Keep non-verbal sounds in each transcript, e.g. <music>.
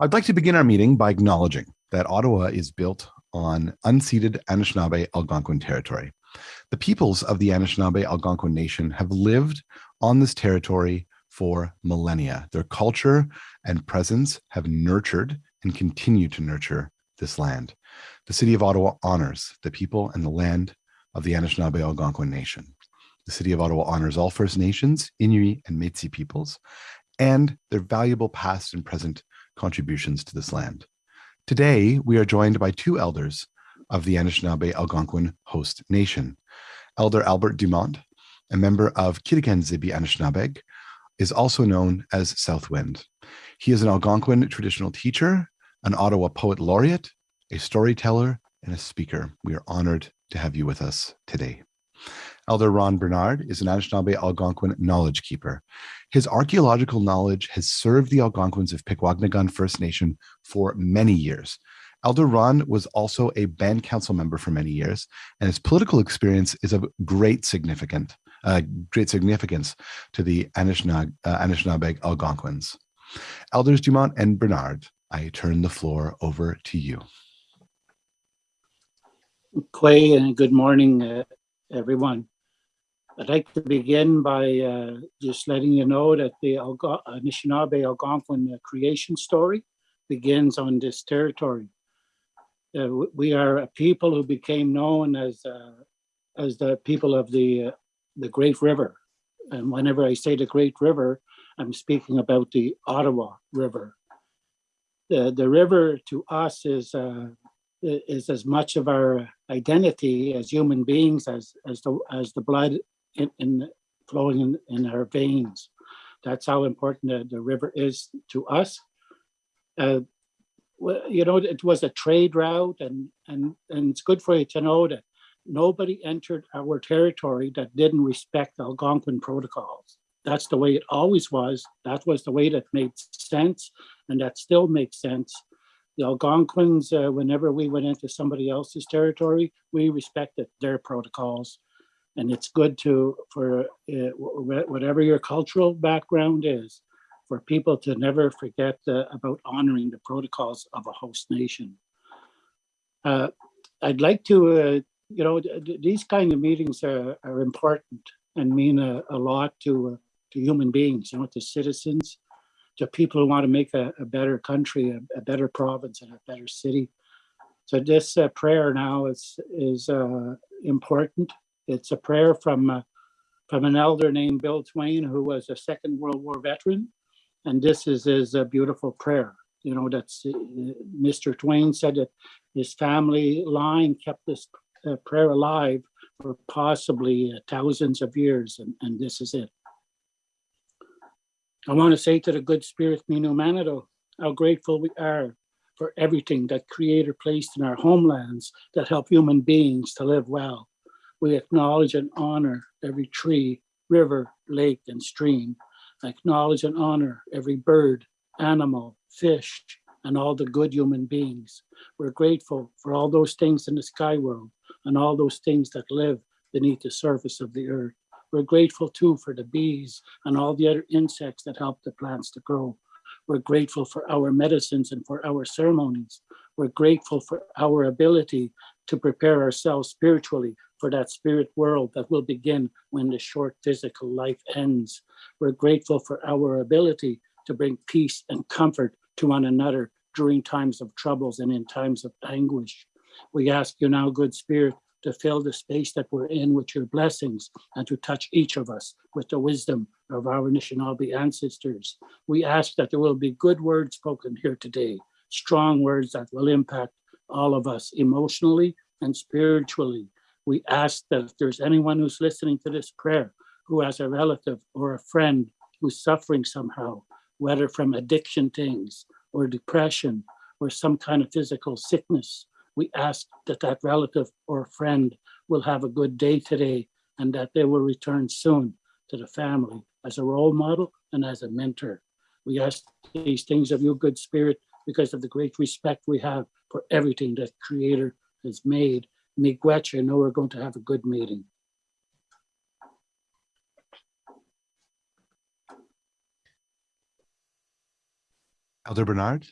I'd like to begin our meeting by acknowledging that Ottawa is built on unceded Anishinaabe Algonquin territory. The peoples of the Anishinaabe Algonquin Nation have lived on this territory for millennia. Their culture and presence have nurtured and continue to nurture this land. The City of Ottawa honors the people and the land of the Anishinaabe Algonquin Nation. The City of Ottawa honors all First Nations, Inuit, and Métis peoples, and their valuable past and present contributions to this land. Today, we are joined by two elders of the Anishinaabe Algonquin host nation. Elder Albert Dumont, a member of Kitigan Zibi Anishinaabeg, is also known as Southwind. He is an Algonquin traditional teacher, an Ottawa poet laureate, a storyteller, and a speaker. We are honored to have you with us today. Elder Ron Bernard is an Anishinaabe Algonquin knowledge keeper. His archaeological knowledge has served the Algonquins of Pikwakanagan First Nation for many years. Elder Ron was also a band council member for many years, and his political experience is of great significant, uh, great significance to the Anishinaabe, uh, Anishinaabe Algonquins. Elders Dumont and Bernard, I turn the floor over to you. Kwe, and good morning, uh, everyone. I'd like to begin by uh, just letting you know that the Algo Anishinaabe Algonquin creation story begins on this territory. Uh, we are a people who became known as uh, as the people of the uh, the Great River, and whenever I say the Great River, I'm speaking about the Ottawa River. The the river to us is uh, is as much of our identity as human beings as as the as the blood in, in flowing in, in our veins. That's how important the, the river is to us. Uh, you know, it was a trade route, and and and it's good for you to know that nobody entered our territory that didn't respect the Algonquin protocols. That's the way it always was. That was the way that made sense, and that still makes sense. The Algonquins, uh, whenever we went into somebody else's territory, we respected their protocols and it's good to for uh, whatever your cultural background is for people to never forget uh, about honoring the protocols of a host nation. Uh, i'd like to uh, you know these kind of meetings are, are important and mean a, a lot to uh, to human beings you know to citizens to people who want to make a, a better country a, a, better province and a better city. So this uh, prayer now is is important it's a prayer from uh, from an elder named Bill Twain, who was a Second World War veteran, and this is his uh, beautiful prayer. You know, that's uh, Mr. Twain said that his family line kept this uh, prayer alive for possibly uh, thousands of years, and, and this is it. I want to say to the good spirit Minu Manitou, how grateful we are for everything that Creator placed in our homelands that help human beings to live well we acknowledge and honor every tree, river, lake, and stream. Acknowledge and honor every bird, animal, fish, and all the good human beings. We're grateful for all those things in the sky world and all those things that live beneath the surface of the earth. We're grateful too for the bees and all the other insects that help the plants to grow. We're grateful for our medicines and for our ceremonies. We're grateful for our ability to prepare ourselves spiritually for that spirit world that will begin when the short physical life ends. We're grateful for our ability to bring peace and comfort to one another during times of troubles and in times of anguish. We ask you now, good spirit, to fill the space that we're in with your blessings and to touch each of us with the wisdom of our Anishinaabe ancestors. We ask that there will be good words spoken here today, strong words that will impact all of us emotionally and spiritually we ask that if there's anyone who's listening to this prayer who has a relative or a friend who's suffering somehow, whether from addiction things or depression or some kind of physical sickness, we ask that that relative or friend will have a good day today and that they will return soon to the family as a role model and as a mentor. We ask these things of you, good spirit, because of the great respect we have for everything that Creator has made. Miigwech, I know we're going to have a good meeting. Elder Bernard?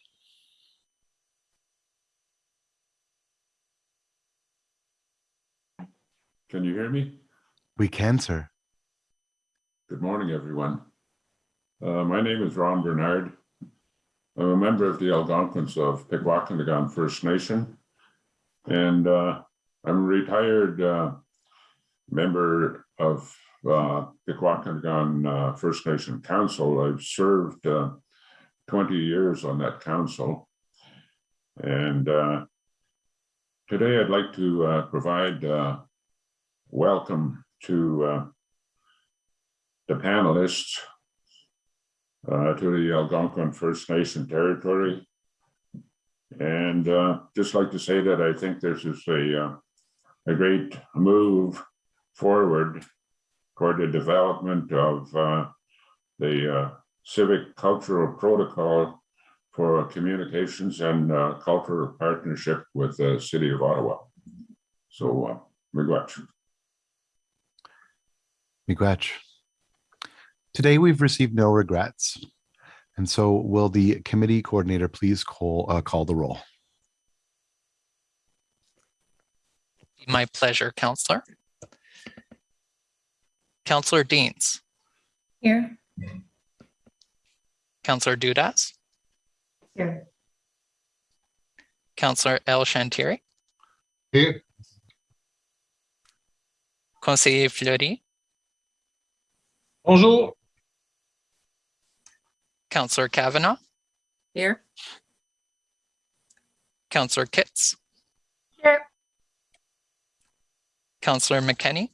Can you hear me? We can, sir. Good morning, everyone. Uh, my name is Ron Bernard. I'm a member of the Algonquins of Pikwakanagan First Nation. And uh, I'm a retired uh, member of uh, Pikwakanagan uh, First Nation Council. I've served uh, 20 years on that council. And uh, today I'd like to provide welcome to the panelists uh, to the Algonquin First Nation territory. And uh, just like to say that I think this is a, uh, a great move forward toward the development of uh, the uh, civic cultural protocol for communications and uh, cultural partnership with the city of Ottawa. So, uh, miigwech. Miigwech. Today, we've received no regrets. And so will the committee coordinator please call, uh, call the roll? My pleasure, Councillor. Councillor Deans, Here. Councillor Dudas, Here. Councillor El Shantiri, Here. Conseiller Fleury, Bonjour. Councillor Kavanagh, Here. Councillor Kitts, Here. Councillor McKenney,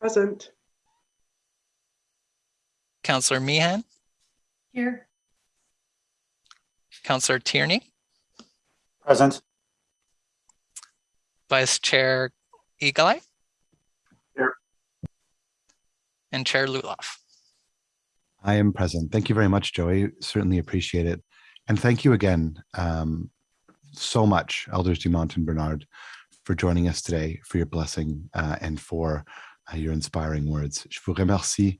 Present. Councillor Meehan, Here. Councillor Tierney, Present. Vice Chair Eagle Eye. Here. And Chair Luloff. I am present. Thank you very much, Joey. Certainly appreciate it. And thank you again um, so much, Elders Dumont and Bernard, for joining us today, for your blessing uh, and for uh, your inspiring words. Je vous remercie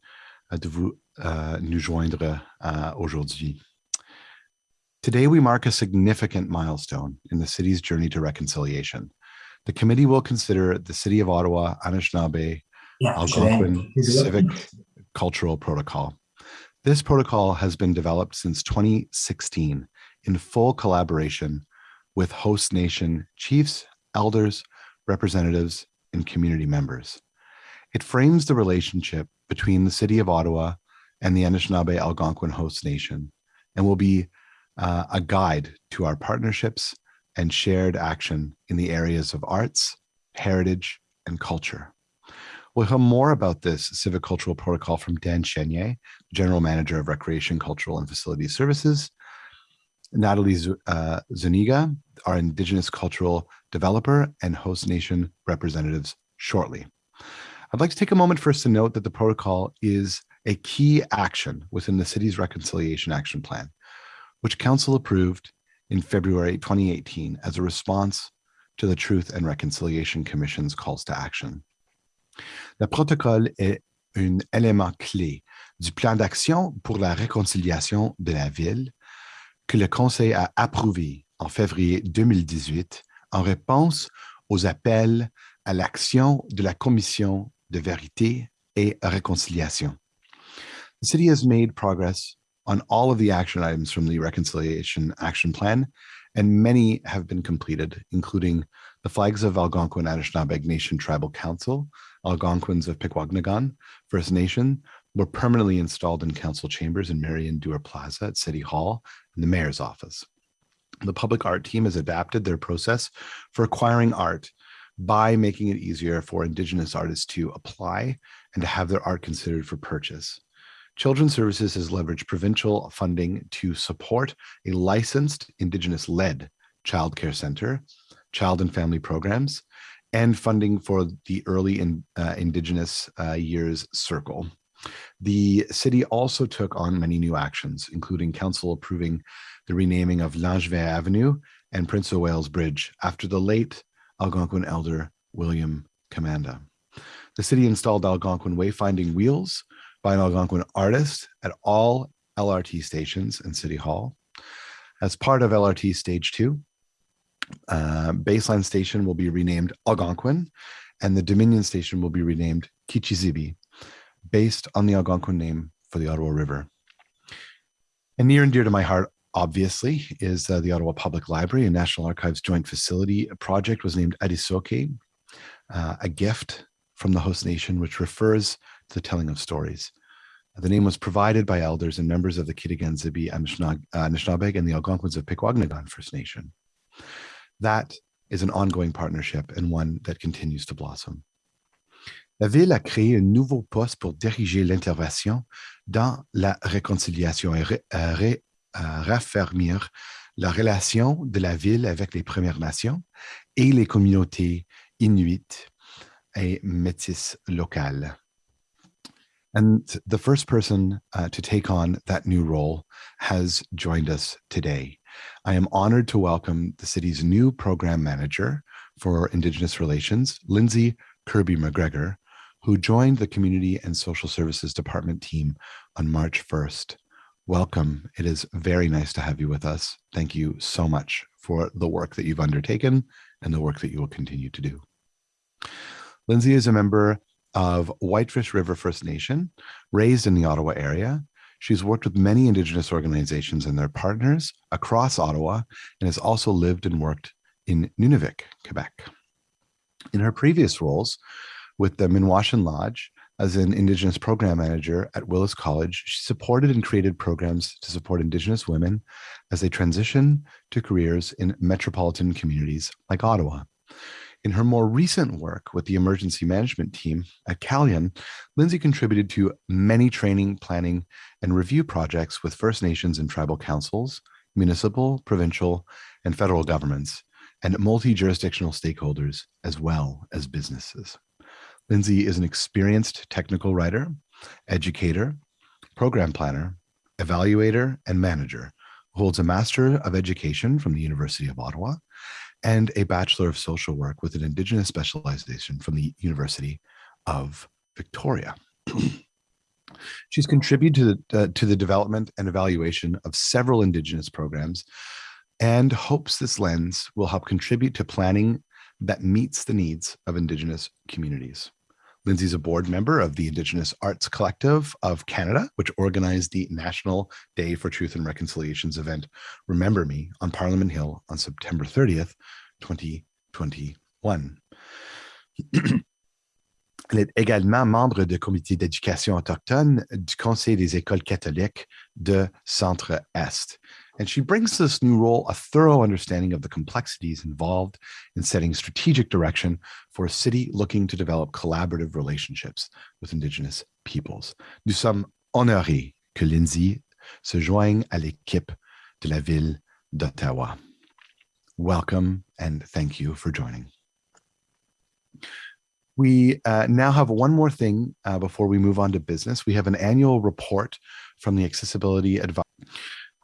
uh, de vous uh, nous joindre uh, aujourd'hui. Today, we mark a significant milestone in the city's journey to reconciliation. The committee will consider the City of Ottawa Anishinaabe Algonquin Civic Cultural Protocol. This protocol has been developed since 2016 in full collaboration with host nation chiefs, elders, representatives, and community members. It frames the relationship between the City of Ottawa and the Anishinaabe Algonquin host nation and will be uh, a guide to our partnerships and shared action in the areas of arts, heritage, and culture. We'll hear more about this civic cultural protocol from Dan Chenier, General Manager of Recreation, Cultural and Facility Services, Natalie uh, Zuniga, our Indigenous cultural developer and host nation representatives shortly. I'd like to take a moment first to note that the protocol is a key action within the city's reconciliation action plan, which council approved in February 2018 as a response to the Truth and Reconciliation Commission's calls to action. Le protocole est un élément clé du plan d'action pour la réconciliation de la ville que le Conseil a approuvé en février 2018 en réponse aux appels à l'action de la Commission de vérité et réconciliation. The city has made progress on all of the action items from the Reconciliation Action Plan, and many have been completed, including the flags of Algonquin Anishinaabe Nation Tribal Council, Algonquins of Pikwakanagan First Nation, were permanently installed in council chambers in Marion Dewar Plaza at City Hall and the mayor's office. The public art team has adapted their process for acquiring art by making it easier for Indigenous artists to apply and to have their art considered for purchase. Children's Services has leveraged provincial funding to support a licensed Indigenous led childcare center, child and family programs, and funding for the early in, uh, Indigenous uh, Years Circle. The city also took on many new actions, including council approving the renaming of Langevin Avenue and Prince of Wales Bridge after the late Algonquin elder William Commanda. The city installed Algonquin wayfinding wheels by an Algonquin artist at all LRT stations and City Hall. As part of LRT Stage 2, uh, Baseline Station will be renamed Algonquin, and the Dominion station will be renamed Kichizibi, based on the Algonquin name for the Ottawa River. And near and dear to my heart, obviously, is uh, the Ottawa Public Library and National Archives joint facility a project was named Adisoke, uh, a gift from the host nation, which refers to the telling of stories. The name was provided by elders and members of the Kitigan-Zibi Anishinaabeg and the Algonquins of Pikwakanagan First Nation. That is an ongoing partnership and one that continues to blossom. La ville a créé un nouveau poste pour diriger l'intervention dans la réconciliation et ré, euh, euh, raffermir la relation de la ville avec les Premières Nations et les communautés inuites et métisses locales. And the first person uh, to take on that new role has joined us today. I am honored to welcome the city's new program manager for Indigenous Relations, Lindsay Kirby McGregor, who joined the Community and Social Services Department team on March 1st. Welcome. It is very nice to have you with us. Thank you so much for the work that you've undertaken and the work that you will continue to do. Lindsay is a member of Whitefish River First Nation, raised in the Ottawa area. She's worked with many Indigenous organizations and their partners across Ottawa and has also lived and worked in Nunavik, Quebec. In her previous roles with the Minwashin Lodge as an Indigenous program manager at Willis College, she supported and created programs to support Indigenous women as they transition to careers in metropolitan communities like Ottawa. In her more recent work with the emergency management team at Calian, Lindsay contributed to many training, planning, and review projects with First Nations and tribal councils, municipal, provincial, and federal governments, and multi-jurisdictional stakeholders, as well as businesses. Lindsay is an experienced technical writer, educator, program planner, evaluator, and manager, holds a Master of Education from the University of Ottawa and a Bachelor of Social Work with an Indigenous specialization from the University of Victoria. She's contributed to the, uh, to the development and evaluation of several Indigenous programs and hopes this lens will help contribute to planning that meets the needs of Indigenous communities. Lindsay's a board member of the Indigenous Arts Collective of Canada, which organized the National Day for Truth and Reconciliations event, Remember Me, on Parliament Hill on September 30th, 2021. Elle est également membre du comité d'éducation autochtone du Conseil des écoles catholiques de Centre-Est. And she brings to this new role a thorough understanding of the complexities involved in setting strategic direction for a city looking to develop collaborative relationships with Indigenous peoples. Nous sommes honorés que Lindsay se joigne à l'équipe de la ville d'Ottawa. Welcome and thank you for joining. We uh, now have one more thing uh, before we move on to business. We have an annual report from the Accessibility Advisory.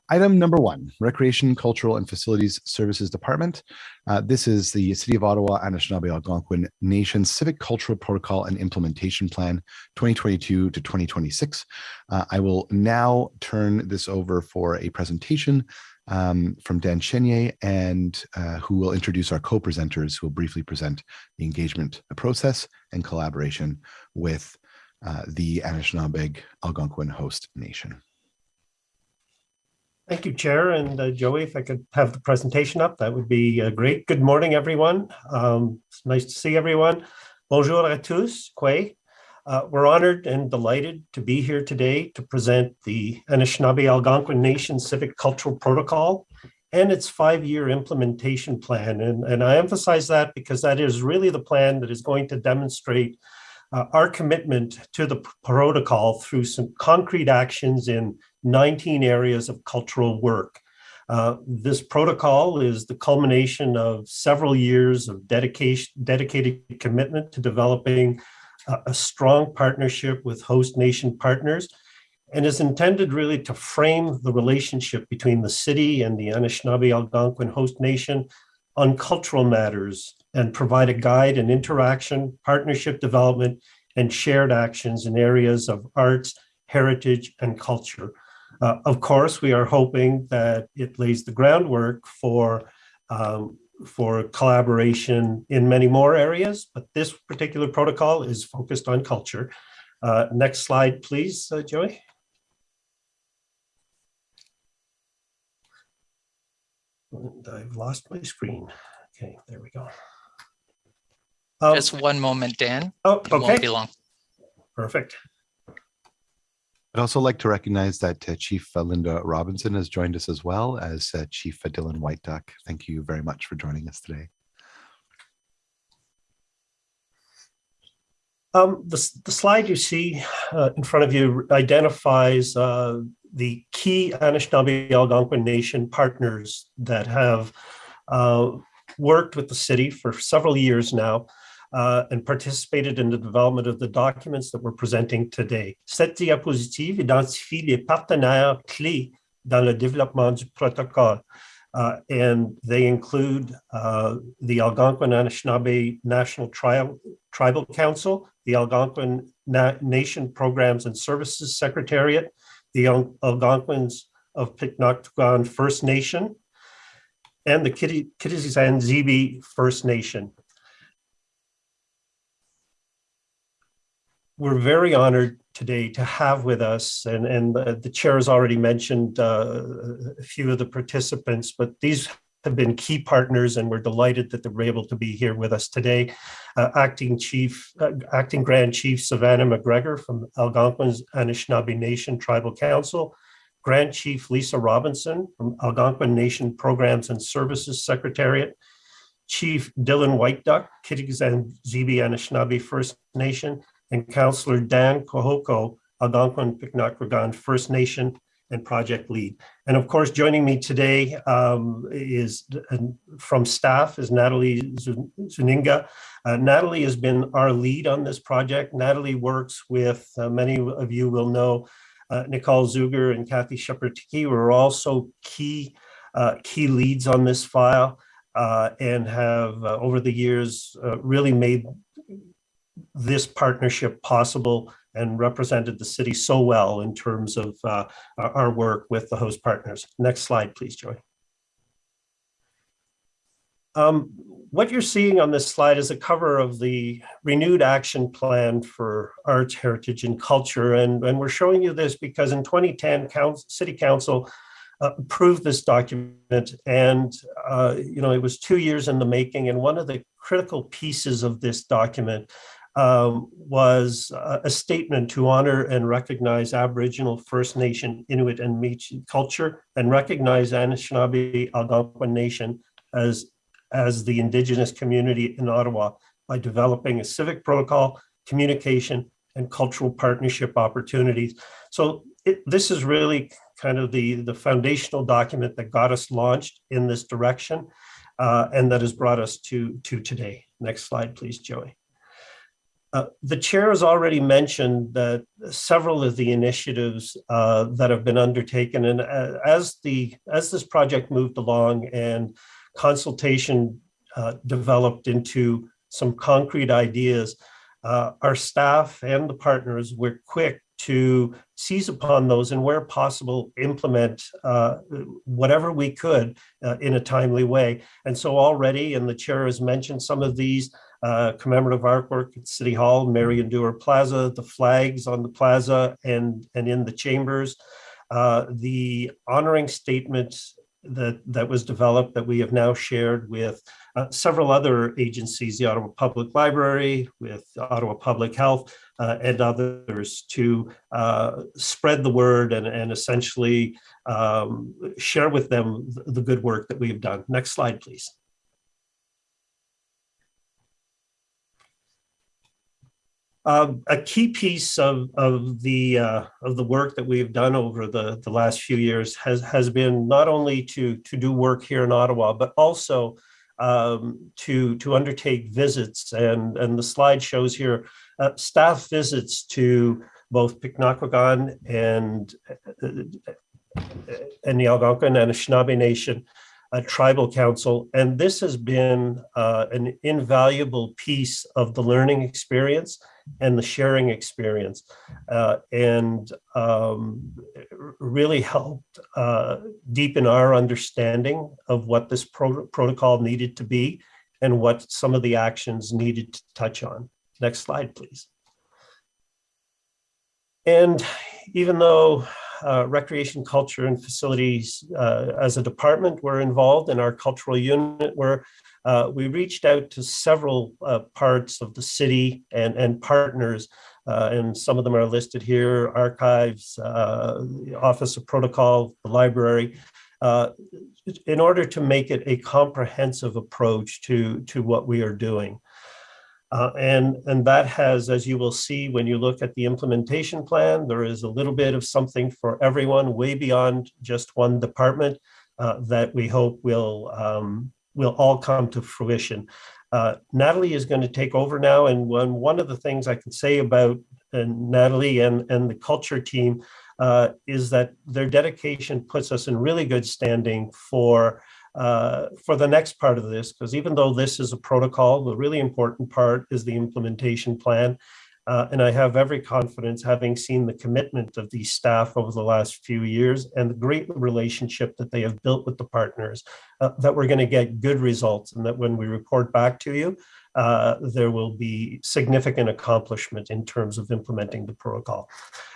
Item number one, Recreation, Cultural and Facilities Services Department. Uh, this is the City of Ottawa Anishinaabe Algonquin Nation Civic Cultural Protocol and Implementation Plan 2022 to 2026. Uh, I will now turn this over for a presentation um, from Dan Chenier and uh, who will introduce our co-presenters who will briefly present the engagement process and collaboration with uh, the Anishinaabeg Algonquin host nation. Thank you, Chair. And uh, Joey, if I could have the presentation up, that would be uh, great. Good morning, everyone. Um, it's nice to see everyone. Bonjour à tous, Kwe. Uh, we're honored and delighted to be here today to present the Anishinaabe Algonquin Nation Civic Cultural Protocol and its five-year implementation plan. And, and I emphasize that because that is really the plan that is going to demonstrate uh, our commitment to the protocol through some concrete actions in 19 areas of cultural work. Uh, this protocol is the culmination of several years of dedication, dedicated commitment to developing a, a strong partnership with host nation partners and is intended really to frame the relationship between the city and the Anishinaabe Algonquin host nation on cultural matters and provide a guide and interaction, partnership development, and shared actions in areas of arts, heritage, and culture. Uh, of course, we are hoping that it lays the groundwork for um, for collaboration in many more areas, but this particular protocol is focused on culture. Uh, next slide, please, uh, Joey. And I've lost my screen. Okay, there we go. Um, Just one moment, Dan. oh, It won't be okay, long. perfect. I'd also like to recognize that uh, Chief uh, Linda Robinson has joined us as well as uh, Chief uh, Dylan White Duck. Thank you very much for joining us today. Um, the, the slide you see uh, in front of you identifies uh, the key Anishinaabe Algonquin Nation partners that have worked with the city for several years now uh, and participated in the development of the documents that we're presenting today. Cette diapositive identifie les partenaires clés dans le développement du protocole. Uh, and they include uh, the Algonquin Anishinaabe National Trial, Tribal Council, the Algonquin Na- Nation Programs and Services Secretariat, the Al- Algonquins of Pikwakanagan First Nation, and the Kitty- Kitigan Zibi First Nation. We're very honored today to have with us, and, and the the chair has already mentioned uh, a few of the participants, but these have been key partners and we're delighted that they're able to be here with us today. Uh, Acting Chief, uh, Acting Grand Chief Savannah McGregor from Algonquin's Anishinaabe Nation Tribal Council, Grand Chief Lisa Robinson from Algonquin Nation Programs and Services Secretariat, Chief Dylan White Duck, Kitigan Zibi Anishinaabe First Nation, and Councillor Dan Kohoko, Algonquin Pikwakanagan First Nation and Project Lead. And of course, joining me today um, is uh, from staff is Natalie Zuninga. Uh, Natalie has been our lead on this project. Natalie works with, uh, many of you will know, uh, Nicole Zuger and Kathy Shepherd-Tiki who are also key, uh, key leads on this file uh, and have over the years really made this partnership possible and represented the city so well in terms of uh, our work with the host partners. Next slide, please, Joy. Um, What you're seeing on this slide is a cover of the renewed action plan for arts, heritage, and culture. And, and we're showing you this because in 2010, council, city council uh, approved this document and, uh, you know, it was two years in the making. And one of the critical pieces of this document um, was a a statement to honor and recognize Aboriginal, First Nation, Inuit, and Métis culture, and recognize Anishinaabe Algonquin Nation as, as the Indigenous community in Ottawa by developing a civic protocol, communication, and cultural partnership opportunities. So it, this is really kind of the, the foundational document that got us launched in this direction uh, and that has brought us to, to today. Next slide, please, Joey. Uh, The chair has already mentioned that several of the initiatives uh, that have been undertaken and uh, as the, as this project moved along and consultation uh, developed into some concrete ideas, uh, our staff and the partners were quick to seize upon those and where possible, implement uh, whatever we could uh, in a timely way. And so already, and the chair has mentioned some of these, uh, commemorative artwork at City Hall, Marion Dewar Plaza, the flags on the plaza and, and in the chambers, uh, the honoring statement that, that was developed that we have now shared with uh, several other agencies, the Ottawa Public Library, with Ottawa Public Health, uh, and others to uh, spread the word and, and essentially um, share with them the good work that we've done. Next slide, please. Um, a key piece of, of the uh, of the work that we've done over the, the last few years has has been not only to to do work here in Ottawa, but also um, to to undertake visits. And and the slide shows here uh, staff visits to both Pikwakanagan and uh, and the Algonquin and Anishinaabe Nation uh, Tribal Council. And this has been uh, an invaluable piece of the learning experience and the sharing experience uh, and um, really helped uh, deepen our understanding of what this pro protocol needed to be and what some of the actions needed to touch on. Next slide, please. And even though uh, recreation, culture, and facilities uh, as a department were involved in our cultural unit, where uh, we reached out to several uh, parts of the city and, and partners, uh, and some of them are listed here, archives, uh, Office of Protocol, the library, in order to make it a comprehensive approach to, to what we are doing. Uh, and, and that has, as you will see when you look at the implementation plan, there is a little bit of something for everyone way beyond just one department uh, that we hope will, um, will all come to fruition. Uh, Natalie is going to take over now. And one, one of the things I can say about uh, Natalie and, and the culture team uh, is that their dedication puts us in really good standing for uh, for the next part of this, because even though this is a protocol, the really important part is the implementation plan. Uh, and I have every confidence, having seen the commitment of these staff over the last few years and the great relationship that they have built with the partners, uh, that we're going to get good results and that when we report back to you, uh, there will be significant accomplishment in terms of implementing the protocol.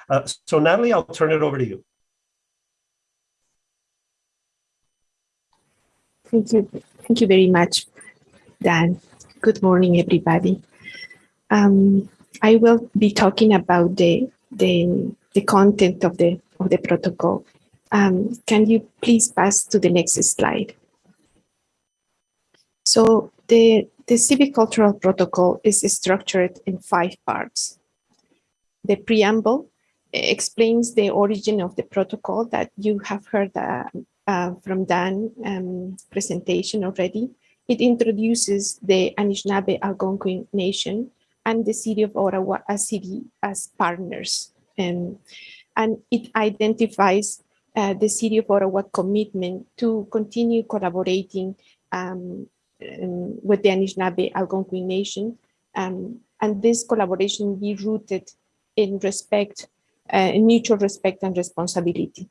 Uh, so Natalie, I'll turn it over to you. Thank you. Thank you very much, Dan. Good morning, everybody. Um, I will be talking about the, the, the content of the, of the protocol. Um, can you please pass to the next slide? So the, the civic cultural protocol is structured in five parts. The preamble explains the origin of the protocol that you have heard uh, uh, from Dan um, presentation already. It introduces the Anishinaabe Algonquin Nation and the city of Ottawa as city as partners. Um, and it identifies uh, the city of Ottawa commitment to continue collaborating um, um, with the Anishinaabe Algonquin Nation. Um, and this collaboration be rooted in respect, uh, in mutual respect and responsibility.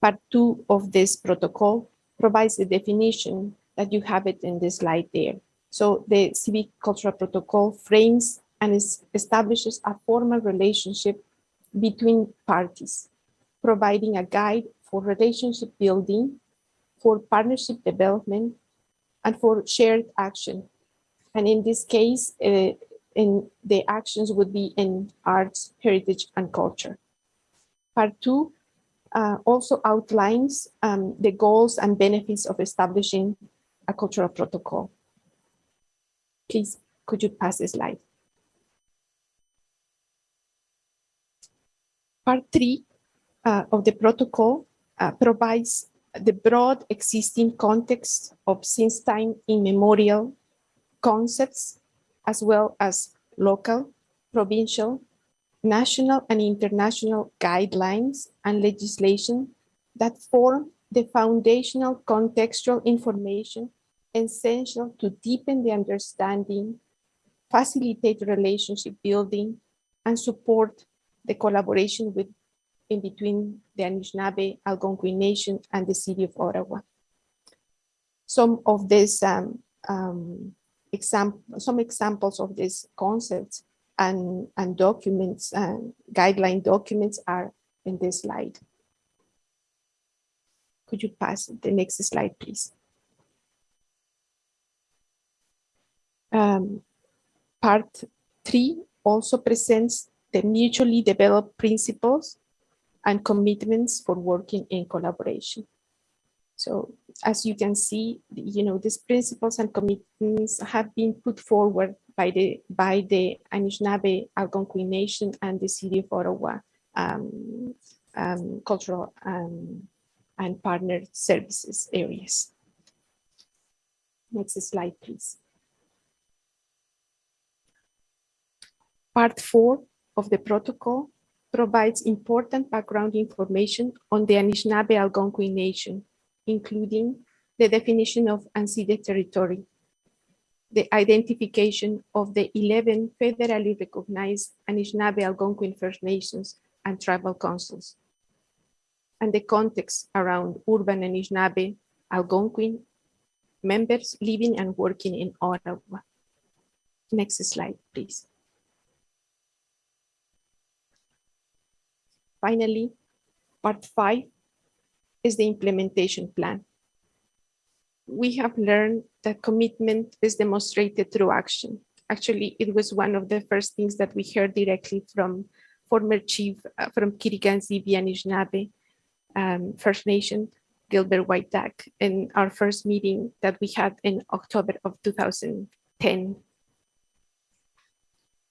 Part two of this protocol provides the definition that you have it in this slide there. So the civic cultural protocol frames and establishes a formal relationship between parties, providing a guide for relationship building, for partnership development, and for shared action. And in this case, uh, in the actions would be in arts, heritage, and culture. Part two uh, also outlines um, the goals and benefits of establishing a cultural protocol. Please, could you pass the slide? Part three uh, of the protocol uh, provides the broad existing context of since time immemorial concepts, as well as local, provincial, national and international guidelines and legislation that form the foundational contextual information essential to deepen the understanding, facilitate relationship building, and support the collaboration with in between the Anishinaabe Algonquin Nation and the City of Ottawa. Some of these um, um, example, some examples of these concepts and, and documents and guideline documents are in this slide. Could you pass the next slide, please? Um, part three also presents the mutually developed principles and commitments for working in collaboration. So as you can see, you know, these principles and commitments have been put forward by the by the Anishinaabe Algonquin Nation and the City of Ottawa um, um, cultural um, and partner services areas. Next slide, please. Part four of the protocol provides important background information on the Anishinaabe Algonquin Nation, including the definition of unceded territory, the identification of the 11 federally recognized Anishinaabe Algonquin First Nations and tribal councils, and the context around urban Anishinaabe Algonquin members living and working in Ottawa. Next slide, please. Finally, part five is the implementation plan. We have learned that commitment is demonstrated through action. Actually, it was one of the first things that we heard directly from former chief uh, from Kitigan Zibi Anishinaabe um, First Nation, Gilbert White Duck, in our first meeting that we had in October of 2010.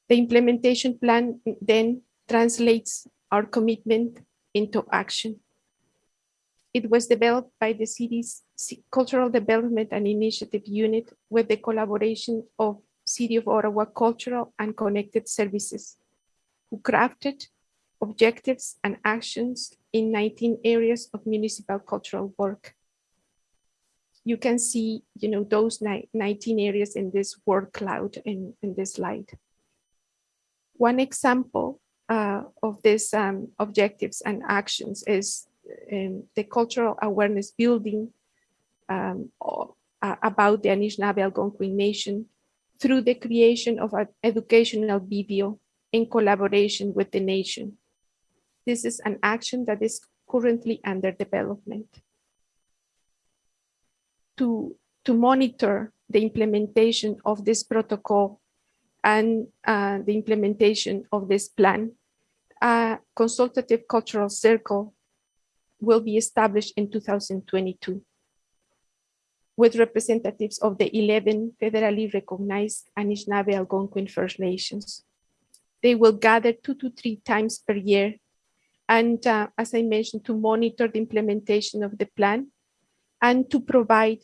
The implementation plan then translates our commitment into action. It was developed by the city's Cultural Development and Initiative Unit with the collaboration of City of Ottawa Cultural and Connected Services, who crafted objectives and actions in 19 areas of municipal cultural work. You can see, you know, those 19 areas in this word cloud in, in this slide. One example uh, of these um, objectives and actions is um, the cultural awareness building um, uh, about the Anishinaabe Algonquin Nation through the creation of an educational video in collaboration with the nation. This is an action that is currently under development. To, to monitor the implementation of this protocol and uh, the implementation of this plan, a consultative cultural circle will be established in 2022 with representatives of the 11 federally recognized Anishinaabe Algonquin First Nations. They will gather two to three times per year and uh, as I mentioned, to monitor the implementation of the plan and to provide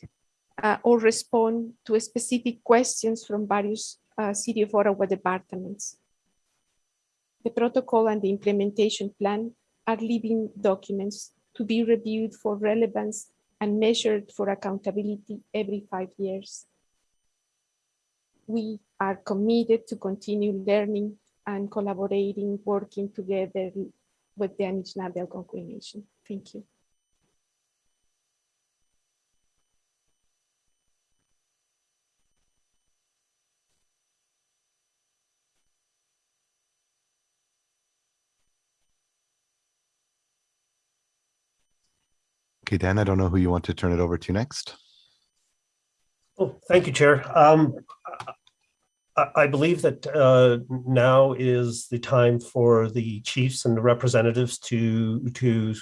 uh, or respond to specific questions from various uh, City of Ottawa departments. The protocol and the implementation plan are living documents to be reviewed for relevance and measured for accountability every five years. We are committed to continue learning and collaborating, working together with the Anishinaabe Algonquin Nation. Thank you. Okay, Dan, I don't know who you want to turn it over to next. Oh, thank you, Chair. Um, I, I believe that uh, now is the time for the chiefs and the representatives to to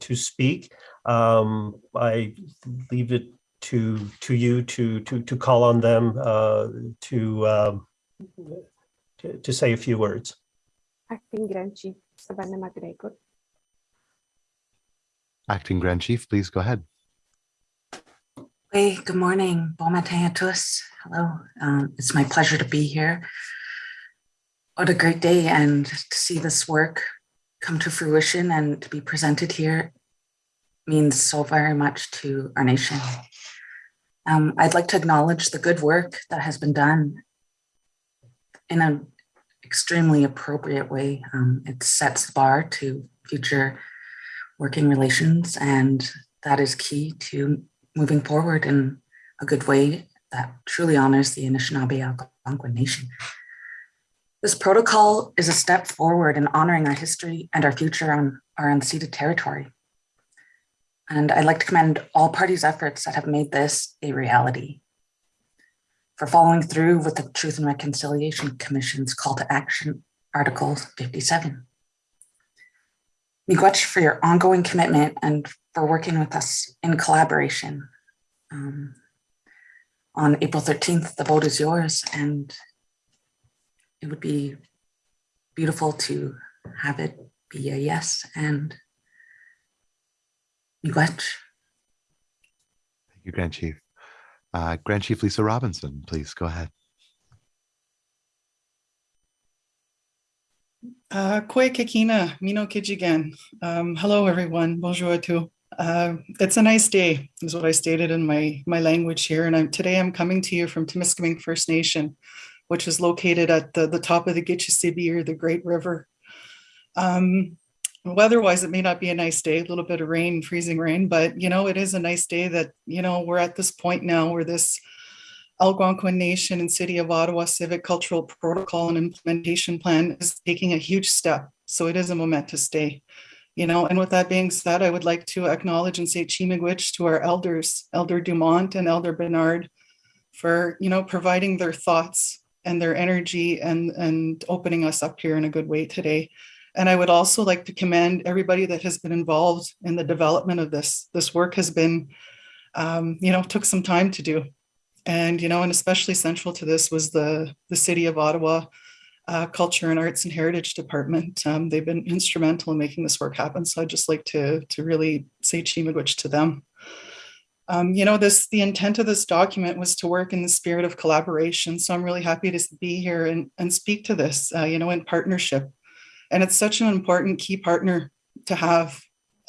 to speak. Um, I leave it to to you to to to call on them uh, to, um, to to say a few words. Acting Grand Chief Savannah McGregor. Acting Grand Chief, please go ahead. Hey, good morning. Bon matin à tous. Hello. Um, it's my pleasure to be here. What a great day and to see this work come to fruition and to be presented here means so very much to our nation. Um, I'd like to acknowledge the good work that has been done in an extremely appropriate way. Um, it sets the bar to future working relations and that is key to moving forward in a good way that truly honors the Anishinaabe Algonquin Nation. This protocol is a step forward in honoring our history and our future on our unceded territory. And I'd like to commend all parties' efforts that have made this a reality for following through with the Truth and Reconciliation Commission's call to action, Article 57. Miigwech for your ongoing commitment and for working with us in collaboration. Um, on April 13th, the vote is yours and it would be beautiful to have it be a yes and miigwech. Thank you, Grand Chief. Uh, Grand Chief Lisa Robinson, please go ahead. Kwe Kekina, Mino Kijigan. Um, hello, everyone. Bonjour à tous. Uh, it's a nice day, is what I stated in my my language here. And I'm today I'm coming to you from Temiskaming First Nation, which is located at the, the top of the Gitchisibi or the Great River. Um, weather-wise, it may not be a nice day, a little bit of rain, freezing rain, but you know, it is a nice day that, you know, we're at this point now where this Algonquin Nation and City of Ottawa Civic Cultural Protocol and Implementation Plan is taking a huge step. So it is a momentous day you know, and with that being said, I would like to acknowledge and say Chi-miigwech to our elders, Elder Dumont and Elder Bernard, for, you know, providing their thoughts and their energy and, and opening us up here in a good way today. And I would also like to commend everybody that has been involved in the development of this. This work has been, um, you know, took some time to do. And, you know, and especially central to this was the, the city of Ottawa, uh, Culture and Arts and Heritage Department. Um, they've been instrumental in making this work happen. So I'd just like to, to really say Chi-miigwech to them. Um, you know, this the intent of this document was to work in the spirit of collaboration. So I'm really happy to be here and, and speak to this, uh, you know, in partnership. And it's such an important key partner to have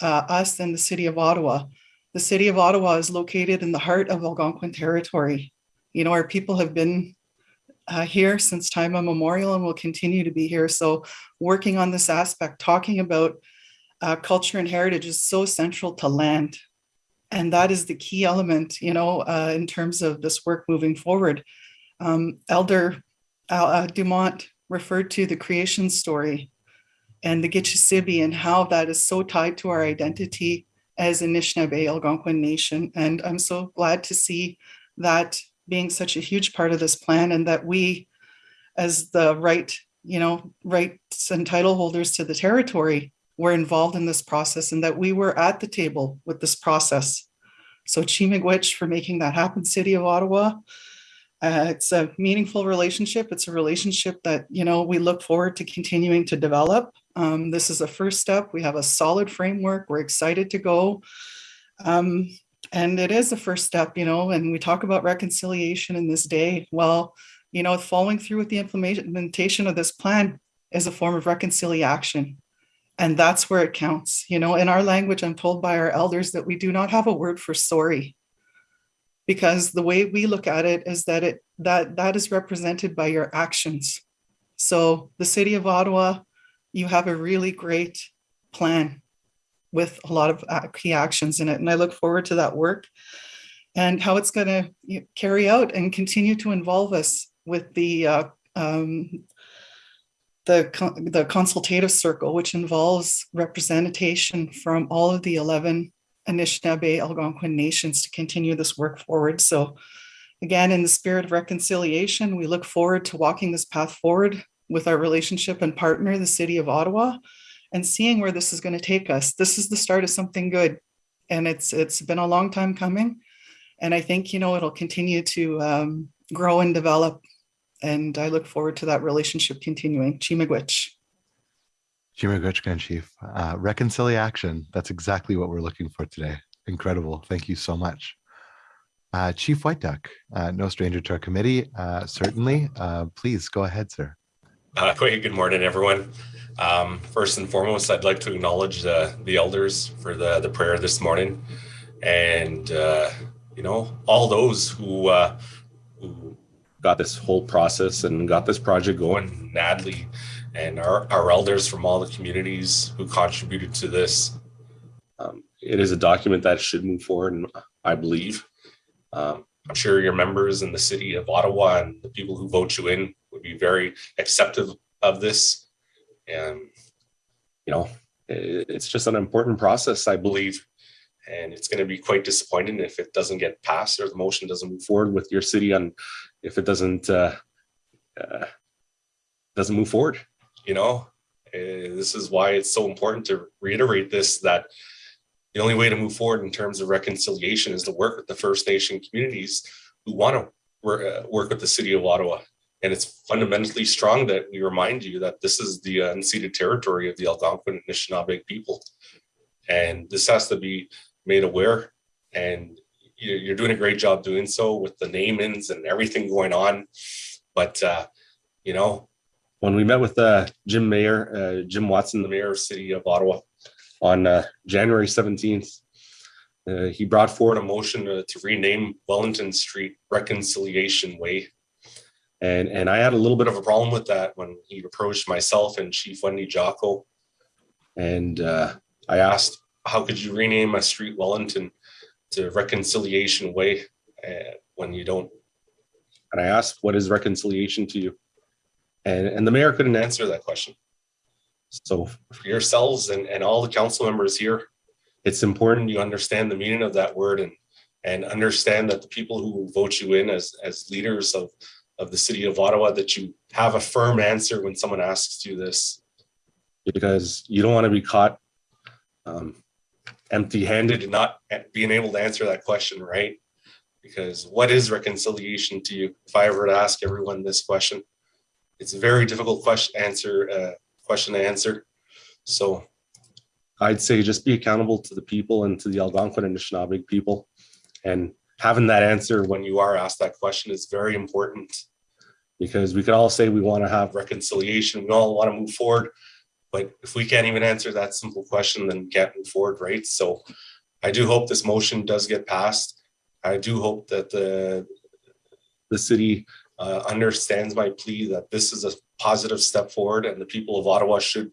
uh, us and the city of Ottawa. The city of Ottawa is located in the heart of Algonquin territory. You know, our people have been uh, here since time immemorial and will continue to be here. So working on this aspect, talking about uh, culture and heritage is so central to land. And that is the key element, you know, uh, in terms of this work moving forward. Um, Elder uh, Dumont referred to the creation story and the Gitchisibi and how that is so tied to our identity as Anishinaabe Algonquin Nation. And I'm so glad to see that being such a huge part of this plan and that we as the right you know rights and title holders to the territory were involved in this process and that we were at the table with this process. So Chi-miigwech for making that happen city of ottawa. Uh, it's a meaningful relationship. It's a relationship that you know we look forward to continuing to develop um, this is a first step we have a solid framework we're excited to go um, and it is the first step, you know, and we talk about reconciliation in this day. Well, you know, following through with the implementation of this plan is a form of reconciliation. And that's where it counts. You know, in our language, I'm told by our elders that we do not have a word for sorry. Because the way we look at it is that it that that is represented by your actions. So the city of Ottawa, you have a really great plan with a lot of key actions in it. And I look forward to that work and how it's going to carry out and continue to involve us with the uh, um, the, the consultative circle, which involves representation from all of the 11 Anishinaabe Algonquin nations to continue this work forward. So again, in the spirit of reconciliation, we look forward to walking this path forward with our relationship and partner, the City of Ottawa, and seeing where this is going to take us. This is the start of something good. And it's it's been a long time coming. And I think, you know, it'll continue to um, grow and develop. And I look forward to that relationship continuing. Chi-miigwech. Chi-miigwech, Chief. Uh, reconciliation. That's exactly what we're looking for today. Incredible. Thank you so much. Uh, Chief Whiteduck, uh, no stranger to our committee, uh, certainly. Uh, please go ahead, sir. Uh, <laughs> good morning, everyone. Um, first and foremost, I'd like to acknowledge the, the elders for the, the prayer this morning and, uh, you know, all those who, uh, who got this whole process and got this project going, Nadley and our, our elders from all the communities who contributed to this. Um, it is a document that should move forward, and I believe. Um, I'm sure your members in the city of Ottawa and the people who vote you in be very acceptive of this. And you know it's just an important process i believe. And it's going to be quite disappointing if it doesn't get passed or the motion doesn't move forward with your city on if it doesn't uh, uh, doesn't move forward. You know this is why it's so important to reiterate this that the only way to move forward in terms of reconciliation is to work with the first nation communities who want to uh, work with the city of ottawa and it's fundamentally strong that we remind you that this is the unceded territory of the Algonquin and Anishinaabe people. And this has to be made aware. And you're doing a great job doing so with the name-ins and everything going on. But, uh, you know, when we met with uh, Jim Mayor, uh, Jim Watson, the mayor of city of Ottawa on uh, January 17th, uh, he brought forward a motion to, to rename Wellington Street Reconciliation Way. And, and I had a little bit of a problem with that when he approached myself and Chief Wendy Jocko. And uh, I asked, how could you rename a street Wellington to Reconciliation Way uh, when you don't? And I asked, what is reconciliation to you? And, and the mayor couldn't answer that question. So for yourselves and, and all the council members here, it's important you understand the meaning of that word and and understand that the people who vote you in as as leaders of of the city of Ottawa that you have a firm answer when someone asks you this? Because you don't want to be caught um, empty-handed. And not being able to answer that question right? Because what is reconciliation to you? If I ever to ask everyone this question it's a very difficult question answer uh, question to answer. So I'd say just be accountable to the people and to the Algonquin and Anishinaabe people. And having that answer when you are asked that question is very important because we could all say we want to have reconciliation, we all want to move forward. But if we can't even answer that simple question, then we can't move forward, right? So I do hope this motion does get passed. I do hope that the, the city uh, understands my plea that this is a positive step forward and the people of Ottawa should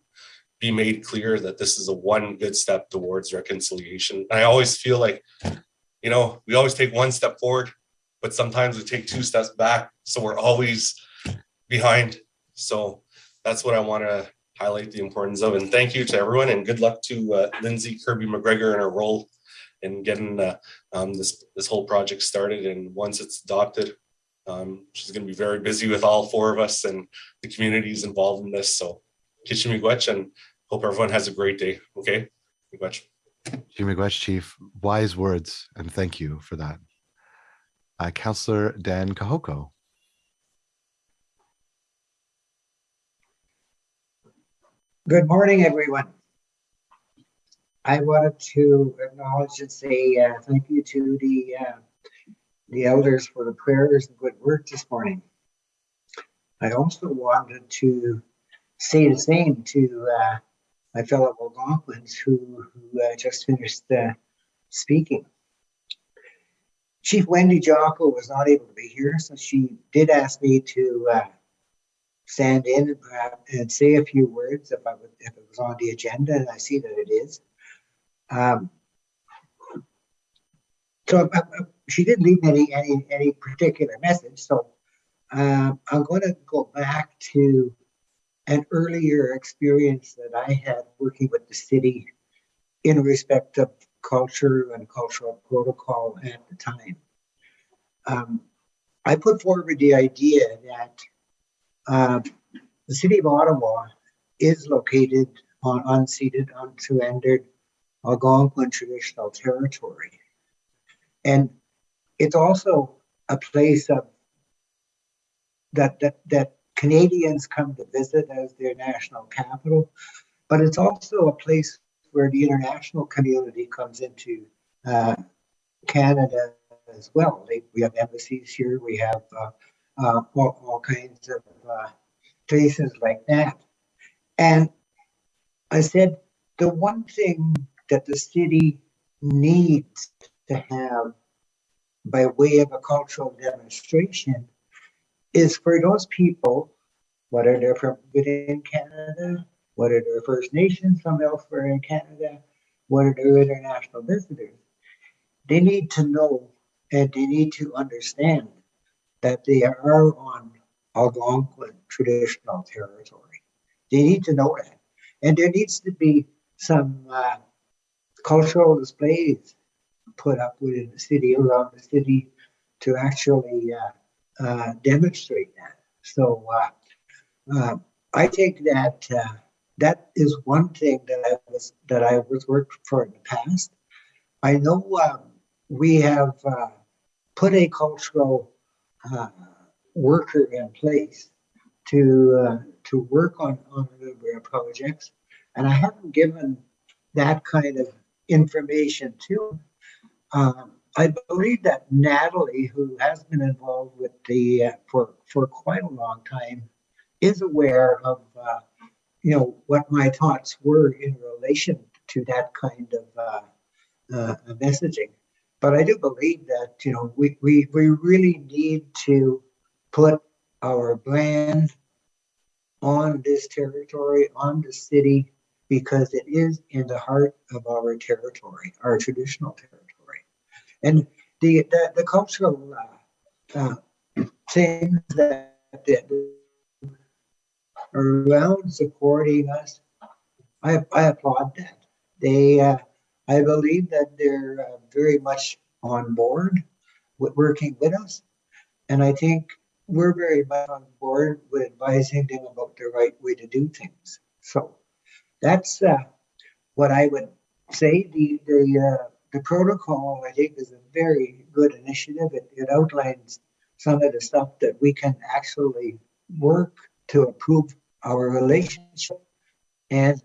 be made clear that this is a one good step towards reconciliation. I always feel like, you know, we always take one step forward, but sometimes we take two steps back. So we're always behind. So that's what I want to highlight the importance of. And thank you to everyone and good luck to uh, Lindsay Kirby McGregor in her role in getting uh, um, this, this whole project started. And once it's adopted, um, she's going to be very busy with all four of us and the communities involved in this. So Kitchi Miigwech and hope everyone has a great day. Okay. Miigwech. Miigwech, Chief. Wise words, and thank you for that. Uh, Councillor Dan Kohoko. Good morning, everyone. I wanted to acknowledge and say uh, thank you to the uh, the elders for the prayers and good work this morning. I also wanted to say the same to uh, my fellow Algonquins who, who uh, just finished uh, speaking. Chief Wendy Jocko was not able to be here, so she did ask me to uh, stand in and, and, say a few words if, would, if it was on the agenda, and I see that it is. Um, so uh, uh, she didn't leave any, any, any particular message, so I'm going to go back to an earlier experience that I had working with the city in respect of culture and cultural protocol at the time. Um, I put forward the idea that uh, the city of Ottawa is located on unceded, unsurrendered Algonquin traditional territory. And it's also a place of that that that Canadians come to visit as their national capital, but it's also a place where the international community comes into uh, Canada as well. We have embassies here, we have uh, uh, all, all, kinds of uh, places like that. And I said, the one thing that the city needs to have by way of a cultural demonstration is for those people, whether they're from within Canada, whether are their First Nations from elsewhere in Canada, What are their international visitors, they need to know and they need to understand that they are on Algonquin traditional territory. They need to know that. And there needs to be some uh, cultural displays put up within the city, around the city, to actually uh, uh, demonstrate that. So uh, uh, I think that uh, that is one thing that I was that I was worked for in the past. I know um, we have uh, put a cultural uh, worker in place to to work on on of projects, and I haven't given that kind of information to. Um, I believe that Natalie, who has been involved with the uh, for for quite a long time, is aware of uh, you know what my thoughts were in relation to that kind of uh, uh, messaging. But I do believe that, you know, we, we, we really need to put our brand on this territory, on the city, because it is in the heart of our territory, our traditional territory. And the, the, the cultural uh, uh, things that, that around supporting us, I, I applaud that. They, uh, I believe that they're uh, very much on board with working with us. And I think we're very much on board with advising them about the right way to do things. So that's uh, what I would say. The the uh, the protocol I think is a very good initiative. It, it outlines some of the stuff that we can actually work to improve our relationship and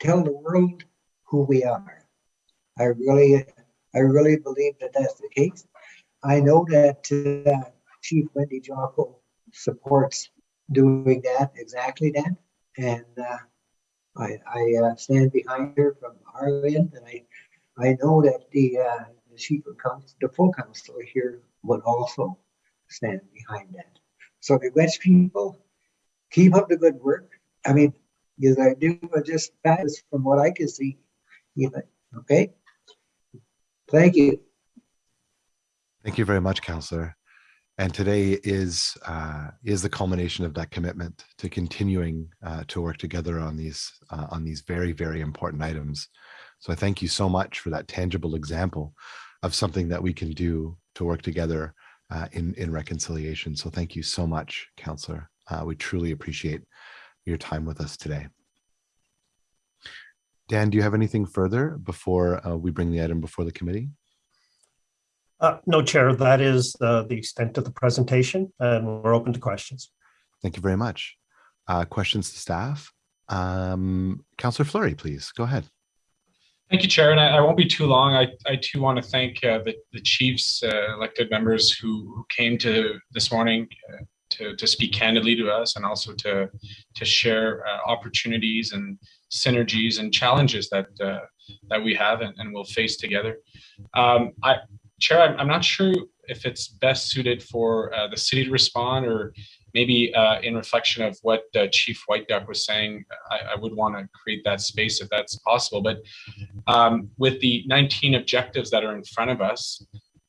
tell the world who we are. I really, I really believe that that's the case. I know that uh, Chief Wendy Jocko supports doing that, exactly that. And uh, I, I uh, stand behind her from our end. And I, I know that the, uh, the chief of council, the full council here would also stand behind that. So the West people, keep up the good work. I mean, because I do just from what I can see. Even okay. Thank you. Thank you very much, Councillor. And today is uh, is the culmination of that commitment to continuing uh, to work together on these uh, on these very very important items. So I thank you so much for that tangible example of something that we can do to work together uh, in in reconciliation. So thank you so much, Councillor. Uh, we truly appreciate your time with us today. Dan, do you have anything further before uh, we bring the item before the committee? Uh, no, Chair, that is uh, the extent of the presentation, and we're open to questions. Thank you very much. Uh, questions to staff? Um, Councillor Fleury, please go ahead. Thank you, Chair, and I, I won't be too long. I, I too want to thank uh, the, the chiefs, uh, elected members who, who came to this morning uh, to, to speak candidly to us and also to, to share opportunities and synergies and challenges that that we have and, and will face together. Um, I, Chair, I'm, I'm, not sure if it's best suited for uh, the city to respond or maybe uh, in reflection of what uh, Chief Whiteduck was saying, I, I would want to create that space if that's possible. But um, with the 19 objectives that are in front of us,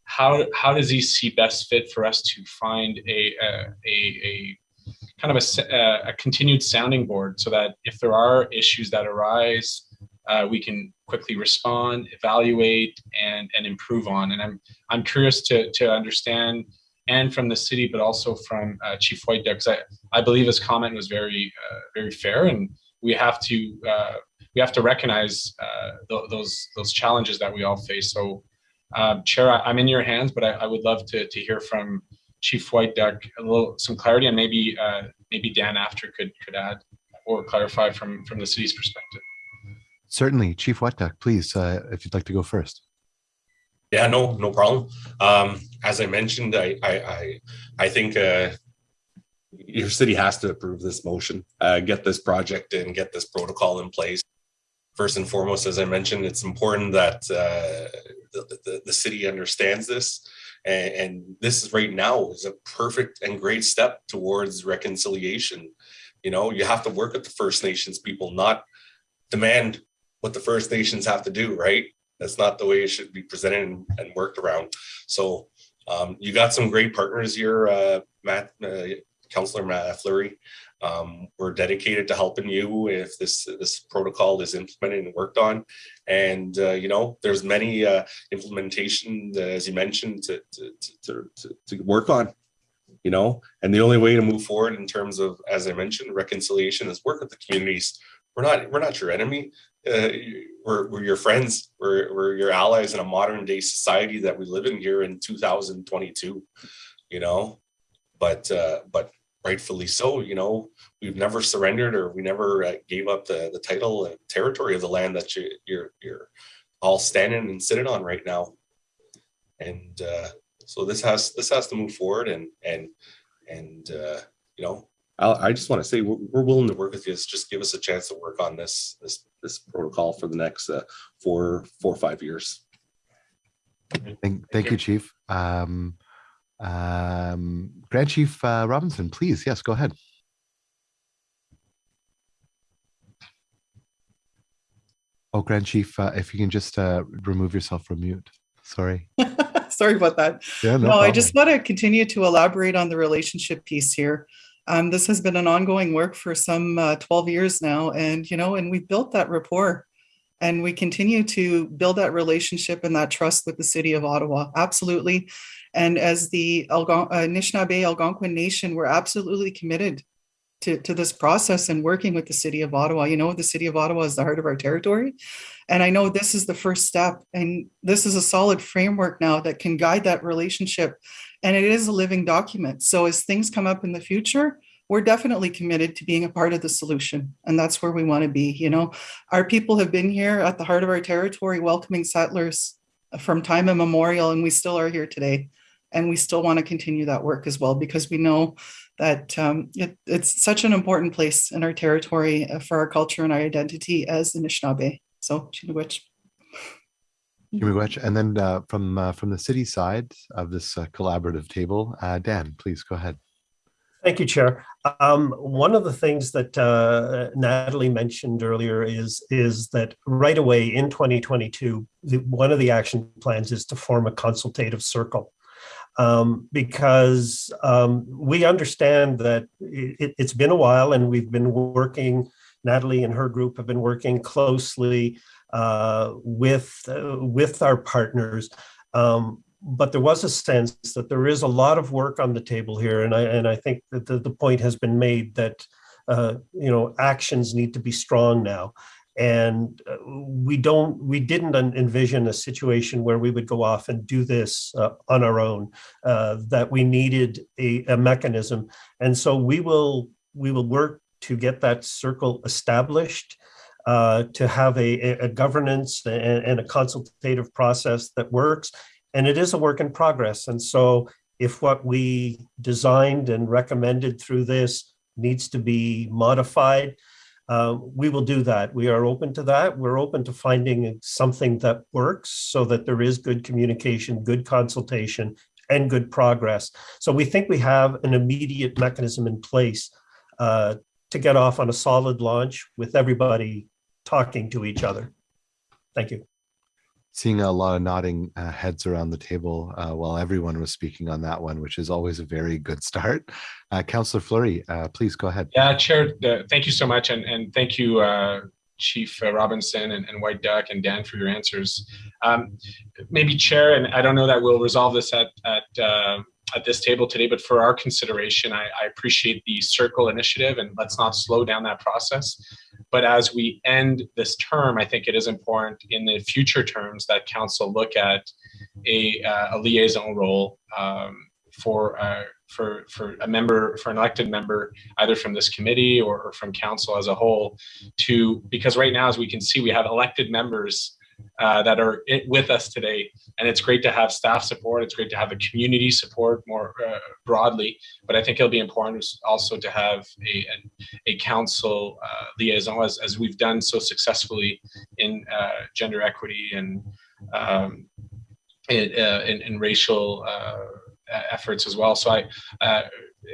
how, how does he see best fit for us to find a, a, a, kind of a, a continued sounding board so that if there are issues that arise uh, we can quickly respond, evaluate, and and improve on. And I'm I'm curious to to understand, and from the city, but also from uh, Chief White because I I believe his comment was very uh, very fair, and we have to uh, we have to recognize uh, th those those challenges that we all face. So, um, Chair, I, am in your hands, but I, I, would love to to hear from Chief Whiteduck a little some clarity, and maybe uh, maybe Dan after could could add or clarify from from the city's perspective. Certainly, Chief Whiteduck, please, uh, if you'd like to go first. Yeah, no, no problem. Um, as I mentioned, I, I, I, I think uh, your city has to approve this motion, uh, get this project and get this protocol in place. First and foremost, as I mentioned, it's important that uh, the, the, the, city understands this. And, and this right now is a perfect and great step towards reconciliation. You know, you have to work with the First Nations people, not demand what the First Nations have to do, right? That's not the way it should be presented and, worked around. So um, you got some great partners here, uh, Matt, uh, Councillor Matt Fleury. Um, we're dedicated to helping you if this this protocol is implemented and worked on. And uh, you know, there's many uh, implementation, uh, as you mentioned, to, to, to, to, to work on you know? And the only way to move forward in terms of as i mentioned reconciliation is work with the communities. We're not we're not your enemy. Uh, we're, we're your friends. We're, we're your allies in a modern day society that we live in here in 2022 you know? But uh, but rightfully so you know we've never surrendered or we never uh, gave up the the title and territory of the land that you, you're you're all standing and sitting on right now and uh, so this has this has to move forward and and and uh, you know I'll, I just want to say we're, we're willing to work with you. Just give us a chance to work on this this this protocol for the next uh, four four or five years. Thank, thank you, Chief. Um, um, Grand Chief uh, Robinson, please. Yes, go ahead. Oh, Grand Chief, uh, if you can just uh, remove yourself from mute. Sorry. <laughs> Sorry about that. Yeah, no No, I just want to continue to elaborate on the relationship piece here. Um, this has been an ongoing work for some uh, 12 years now, and you know, and we've built that rapport, and we continue to build that relationship and that trust with the city of Ottawa. Absolutely, and as the Algon- uh, Anishinaabe Algonquin Nation, we're absolutely committed to, to this process and working with the city of Ottawa. You know, the city of Ottawa is the heart of our territory. And I know this is the first step, and this is a solid framework now that can guide that relationship. And it is a living document. So as things come up in the future, we're definitely committed to being a part of the solution. And that's where we want to be. You know, our people have been here at the heart of our territory, welcoming settlers from time immemorial, and we still are here today. And we still want to continue that work as well because we know that um, it, it's such an important place in our territory uh, for our culture and our identity as the Anishinaabe. So, Chi-miigwech. Miigwech. And then uh, from uh, from the city side of this uh, collaborative table, uh, Dan, please go ahead. Thank you, Chair. Um, one of the things that uh, Natalie mentioned earlier is, is that right away in 2022, the, one of the action plans is to form a consultative circle. Um, because um, we understand that it, it's been a while and we've been working, Natalie and her group have been working closely uh, with, uh, with our partners. Um, but there was a sense that there is a lot of work on the table here, and I and I think that the, the point has been made that uh, you know actions need to be strong now, and uh, we don't we didn't envision a situation where we would go off and do this uh, on our own. Uh, that we needed a, a mechanism, and so we will we will work to get that circle established. Uh, to have a, a governance and, and a consultative process that works and it is a work in progress. And so if what we designed and recommended through this needs to be modified, uh, we will do that. We are open to that. We're open to finding something that works so that there is good communication, good consultation, and good progress. So we think we have an immediate mechanism in place uh, to get off on a solid launch with everybody talking to each other. Thank you seeing a lot of nodding uh, heads around the table uh, while everyone was speaking on that one, which is always a very good start. Uh, Councillor Fleury, uh, please go ahead. Yeah, Chair, uh, thank you so much. And, and thank you, uh, Chief Robinson and, and, Whiteduck and Dan for your answers. Um, maybe Chair, and I don't know that we'll resolve this at, at, at this table today, but for our consideration, I, I appreciate the Circle initiative and let's not slow down that process. But as we end this term, I think it is important in the future terms that council look at a, uh, a liaison role um, for uh, for for a member for an elected member either from this committee or, or from council as a whole to because right now as we can see we have elected members uh, that are with us today. And it's great to have staff support. It's great to have the community support more uh, broadly. But I think it'll be important also to have a, a, a council uh, liaison as, as we've done so successfully in uh, gender equity and um, in, uh, in, in, racial efforts as well. So I,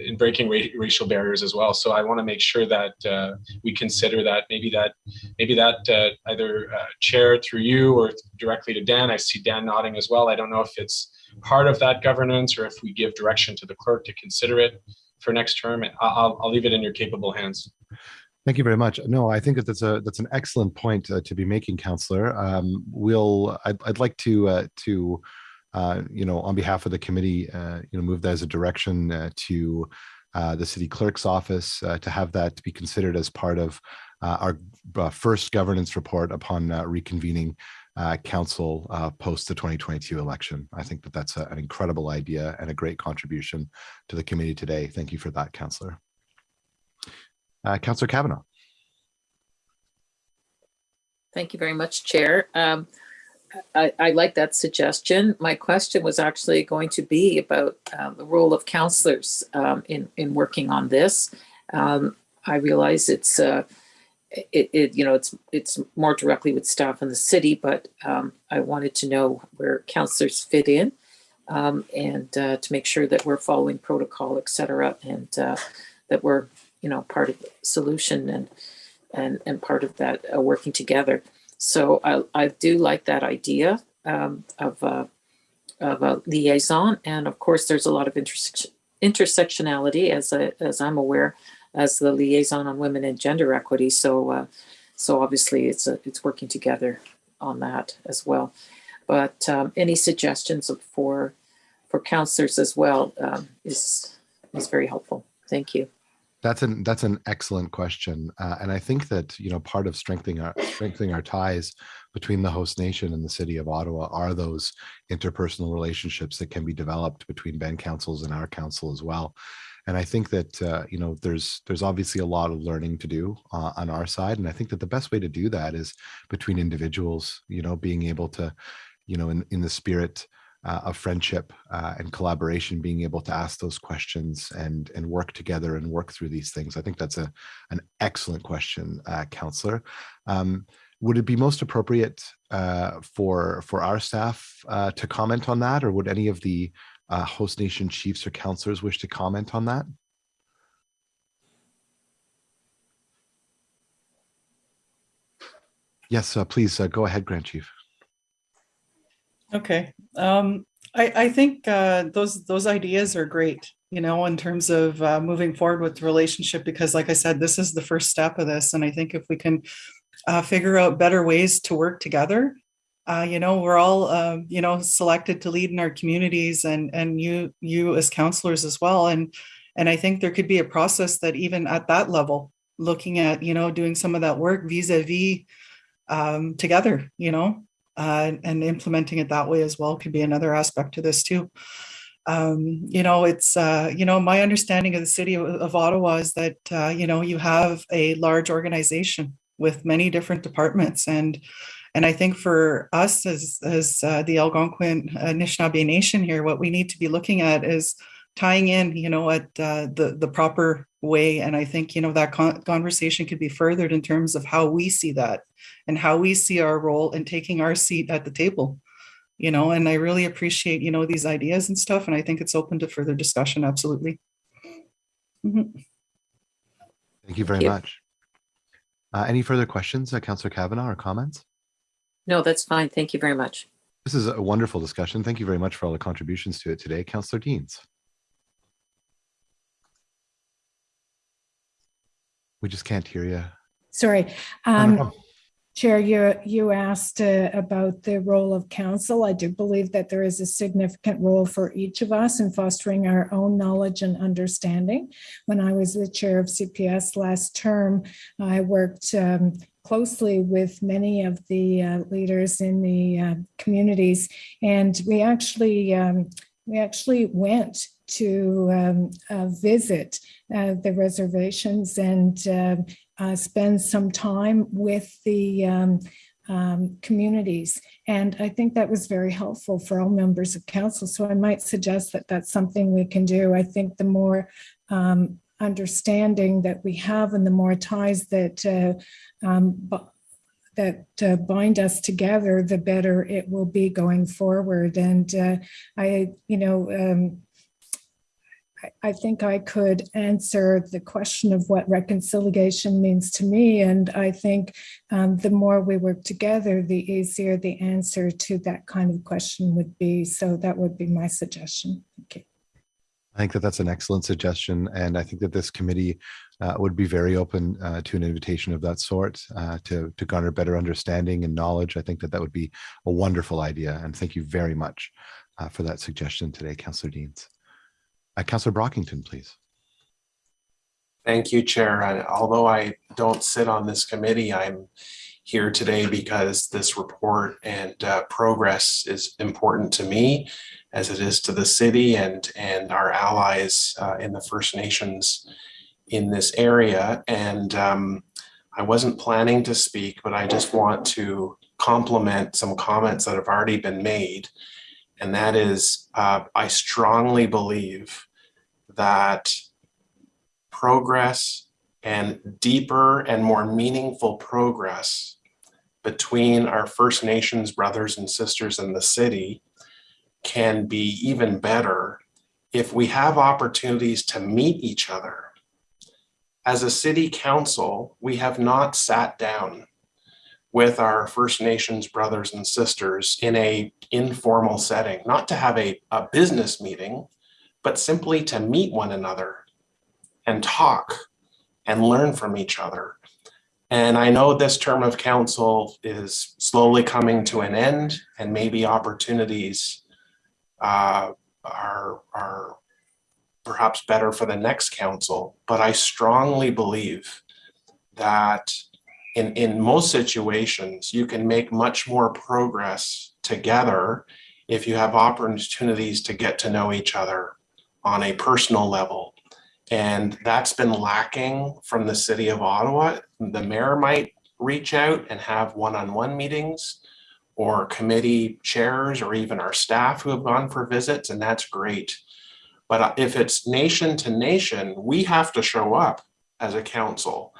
in breaking ra racial barriers as well. So I want to make sure that uh, we consider that maybe that maybe that uh, either uh, chair through you or directly to Dan. I see Dan nodding as well. I don't know if it's part of that governance or if we give direction to the clerk to consider it for next term. I'll, I'll leave it in your capable hands. Thank you very much. No, I think that that's a that's an excellent point uh, to be making, Councillor. Um, we'll I'd, I'd like to uh, to you know, on behalf of the committee, uh, you know, move that as a direction uh, to uh, the city clerk's office uh, to have that to be considered as part of our first governance report upon reconvening council post the 2022 election. I think that that's a, an incredible idea and a great contribution to the committee today. Thank you for that, Councillor. Councillor Kavanagh. Thank you very much, Chair. Um, I, I, like that suggestion. My question was actually going to be about uh, the role of councillors um, in, in working on this. Um, I realize it's, uh, it, it, you know, it's, it's more directly with staff in the city, but um, I wanted to know where councillors fit in um, and uh, to make sure that we're following protocol, et cetera, and uh, that we're, you know, part of the solution and, and, and part of that uh, working together. So I, I do like that idea um, of, uh, of a liaison. And of course, there's a lot of intersection, intersectionality as, I, as I'm aware as the liaison on women and gender equity. So, uh, so obviously it's, a, it's working together on that as well. But um, any suggestions for, for councillors as well um, is, is very helpful. Thank you. That's an that's an excellent question, uh, and I think that you know part of strengthening our strengthening our ties between the host nation and the city of Ottawa are those interpersonal relationships that can be developed between band councils and our council as well. And I think that uh, you know there's there's obviously a lot of learning to do uh, on our side, and I think that the best way to do that is between individuals. You know, being able to, you know, in in the spirit uh, of friendship uh, and collaboration, being able to ask those questions and and work together and work through these things. I think that's a an excellent question, uh, councillor. Um, would it be most appropriate uh, for for our staff uh, to comment on that, or would any of the uh, host nation chiefs or councillors wish to comment on that? Yes, please go ahead, Grand Chief. Okay. Um, I, I think uh, those those ideas are great, you know, in terms of uh, moving forward with the relationship, because like I said, this is the first step of this. And I think if we can uh, figure out better ways to work together, uh, you know, we're all, um, you know, selected to lead in our communities and and you you as councillors as well. And and I think there could be a process that even at that level, looking at, you know, doing some of that work vis-a-vis um, together, you know, uh, and implementing it that way as well could be another aspect to this too. Um, you know, it's, uh, you know, my understanding of the city of, of Ottawa is that, uh, you know, you have a large organization with many different departments. And, and I think for us as, as uh, the Algonquin Anishinaabe Nation here, what we need to be looking at is tying in, you know, at uh, the, the proper way. And I think, you know, that con conversation could be furthered in terms of how we see that and how we see our role in taking our seat at the table, you know, and I really appreciate, you know, these ideas and stuff. And I think it's open to further discussion. Absolutely. Mm -hmm. Thank you very Thank you. much. Uh, any further questions, uh, Councillor Kavanagh or comments? No, that's fine. Thank you very much. This is a wonderful discussion. Thank you very much for all the contributions to it today. Councillor Deans. We just can't hear you. Sorry. Um, Chair, you, you asked uh, about the role of council. I do believe that there is a significant role for each of us in fostering our own knowledge and understanding. When I was the chair of CPS last term, I worked um, closely with many of the uh, leaders in the uh, communities, and we actually um, we actually went to um, uh, visit uh, the reservations and uh, uh, spend some time with the um, um, communities. And I think that was very helpful for all members of council. So I might suggest that that's something we can do. I think the more um, understanding that we have and the more ties that uh, um, that uh, bind us together, the better it will be going forward. And uh, I, you know, um, I think I could answer the question of what reconciliation means to me. And I think um, the more we work together, the easier the answer to that kind of question would be. So that would be my suggestion. Thank you. I think that that's an excellent suggestion. And I think that this committee uh, would be very open uh, to an invitation of that sort uh, to, to garner better understanding and knowledge. I think that that would be a wonderful idea. And thank you very much uh, for that suggestion today, Councillor Deans. Uh, Councillor Brockington, please. Thank you, Chair. I, although I don't sit on this committee, I'm here today because this report and uh, progress is important to me as it is to the city and, and our allies uh, in the First Nations in this area. And um, I wasn't planning to speak, but I just want to complement some comments that have already been made and that is uh, I strongly believe that progress and deeper and more meaningful progress between our First Nations brothers and sisters in the city can be even better if we have opportunities to meet each other. As a city council, we have not sat down with our First Nations brothers and sisters in a informal setting, not to have a, a business meeting, but simply to meet one another and talk and learn from each other. And I know this term of council is slowly coming to an end and maybe opportunities uh, are, are perhaps better for the next council, but I strongly believe that in, in most situations, you can make much more progress together if you have opportunities to get to know each other on a personal level. And that's been lacking from the city of Ottawa. The mayor might reach out and have one-on-one meetings or committee chairs or even our staff who have gone for visits, and that's great. But uh, if it's nation to nation, we have to show up as a council.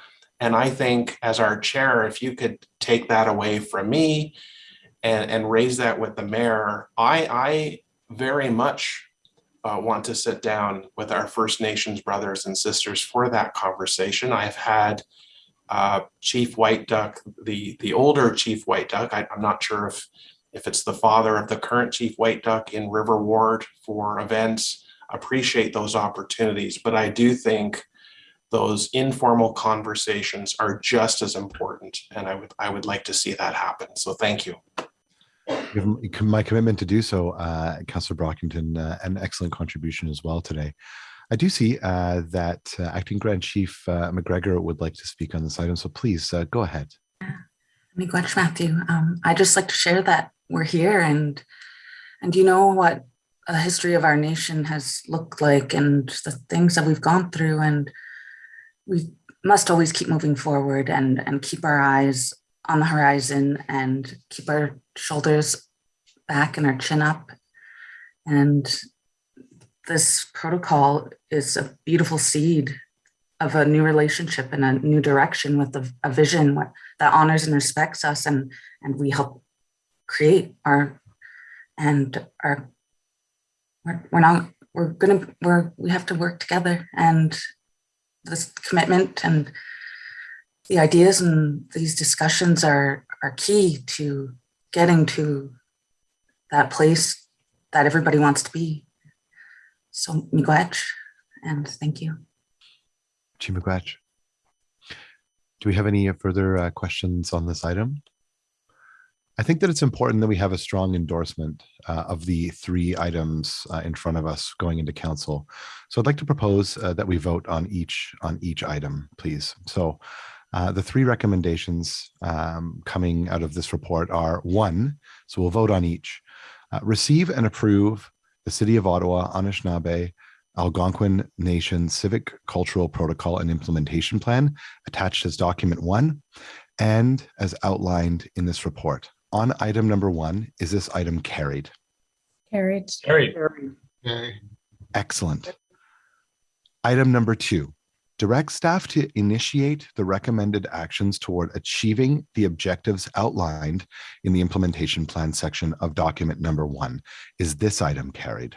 And I think as our chair, if you could take that away from me and, and raise that with the mayor, I, I very much uh, want to sit down with our First Nations brothers and sisters for that conversation. I've had uh, Chief Whiteduck, the, the older Chief Whiteduck, I, I'm not sure if, if it's the father of the current Chief Whiteduck in River Ward for events, appreciate those opportunities. But I do think those informal conversations are just as important. And I would, I would like to see that happen. So thank you. Give my commitment to do so, uh, Councillor Brockington, uh, an excellent contribution as well today. I do see uh, that uh, Acting Grand Chief uh, McGregor would like to speak on this item, so please uh, go ahead. Miigwech Matthew, um, I just like to share that we're here and and you know what a history of our nation has looked like and the things that we've gone through and we must always keep moving forward and and keep our eyes on the horizon and keep our shoulders back and our chin up. And this protocol is a beautiful seed of a new relationship and a new direction with a, a vision that honors and respects us and and we help create our and our we're, we're not we're gonna we're we have to work together and this commitment and the ideas and these discussions are are key to getting to that place that everybody wants to be so miigwech, and thank you. Chi-miigwech. Do we have any further uh, questions on this item? I think that it's important that we have a strong endorsement uh, of the three items uh, in front of us going into council. So I'd like to propose uh, that we vote on each on each item, please. So uh, the three recommendations um, coming out of this report are one, so we'll vote on each. Uh, receive and approve the City of Ottawa Anishinaabe Algonquin Nation Civic Cultural Protocol and Implementation Plan attached as document one and as outlined in this report. On item number one, is this item carried? Carried. Carried. Excellent. Item number two, direct staff to initiate the recommended actions toward achieving the objectives outlined in the implementation plan section of document number one. Is this item carried?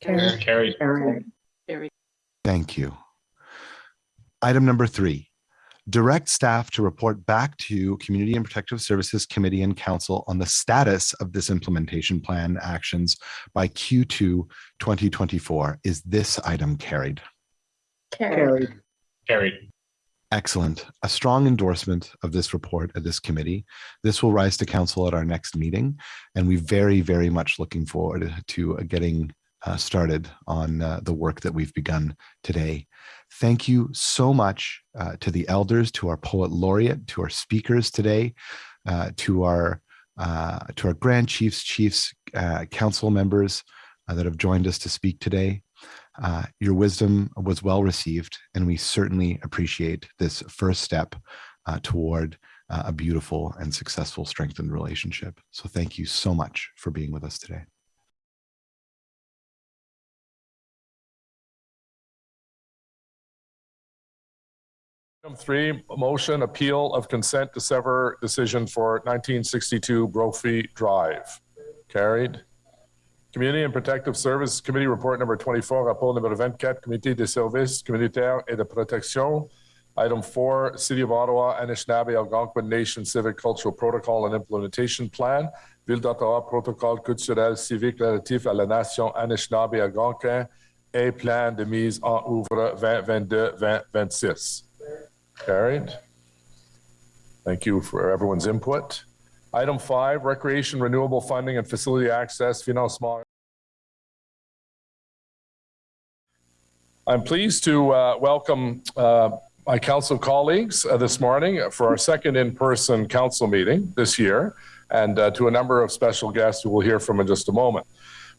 Carried. Carried. Very Thank you. Item number three, direct staff to report back to Community and Protective Services Committee and Council on the status of this implementation plan actions by Q2 2024. Is this item carried? Carried. Carried. Excellent. A strong endorsement of this report at this committee. This will rise to council at our next meeting, and we very, very much looking forward to getting uh, started on uh, the work that we've begun today. Thank you so much uh, to the elders, to our poet laureate, to our speakers today, uh, to our uh, to our grand chiefs, chiefs, uh, council members that have joined us to speak today. Uh, your wisdom was well received, and we certainly appreciate this first step uh, toward uh, a beautiful and successful strengthened relationship. So thank you so much for being with us today. Item three, motion appeal of consent to sever decision for 1962 Brophy Drive. Carried. Community and Protective Services Committee Report number 24, rapport numéro 24, Comité des services communautaires et de protection. Item four, City of Ottawa, Anishinaabe Algonquin Nation Civic Cultural Protocol and Implementation Plan. Ville d'Ottawa, protocole culturel civique relatif à la nation Anishinaabe Algonquin et plan de mise en œuvre 2022-2026. Carried. Thank you for everyone's input. Item five, recreation renewable funding and facility access financement. I'm pleased to uh, welcome uh, my council colleagues uh, this morning for our second in-person council meeting this year and uh, to a number of special guests who we'll hear from in just a moment.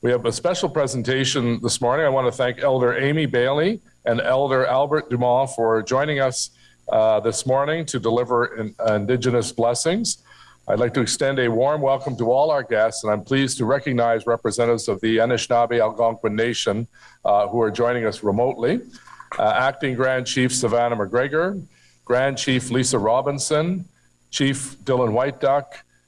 We have a special presentation this morning. I want to thank Elder Amy Bailey and Elder Albert Dumont for joining us uh, this morning to deliver in, Indigenous blessings. I'd like to extend a warm welcome to all our guests, and I'm pleased to recognize representatives of the Anishinaabe Algonquin Nation uh, who are joining us remotely. Uh, Acting Grand Chief Savannah McGregor, Grand Chief Lisa Robinson, Chief Dylan Whiteduck,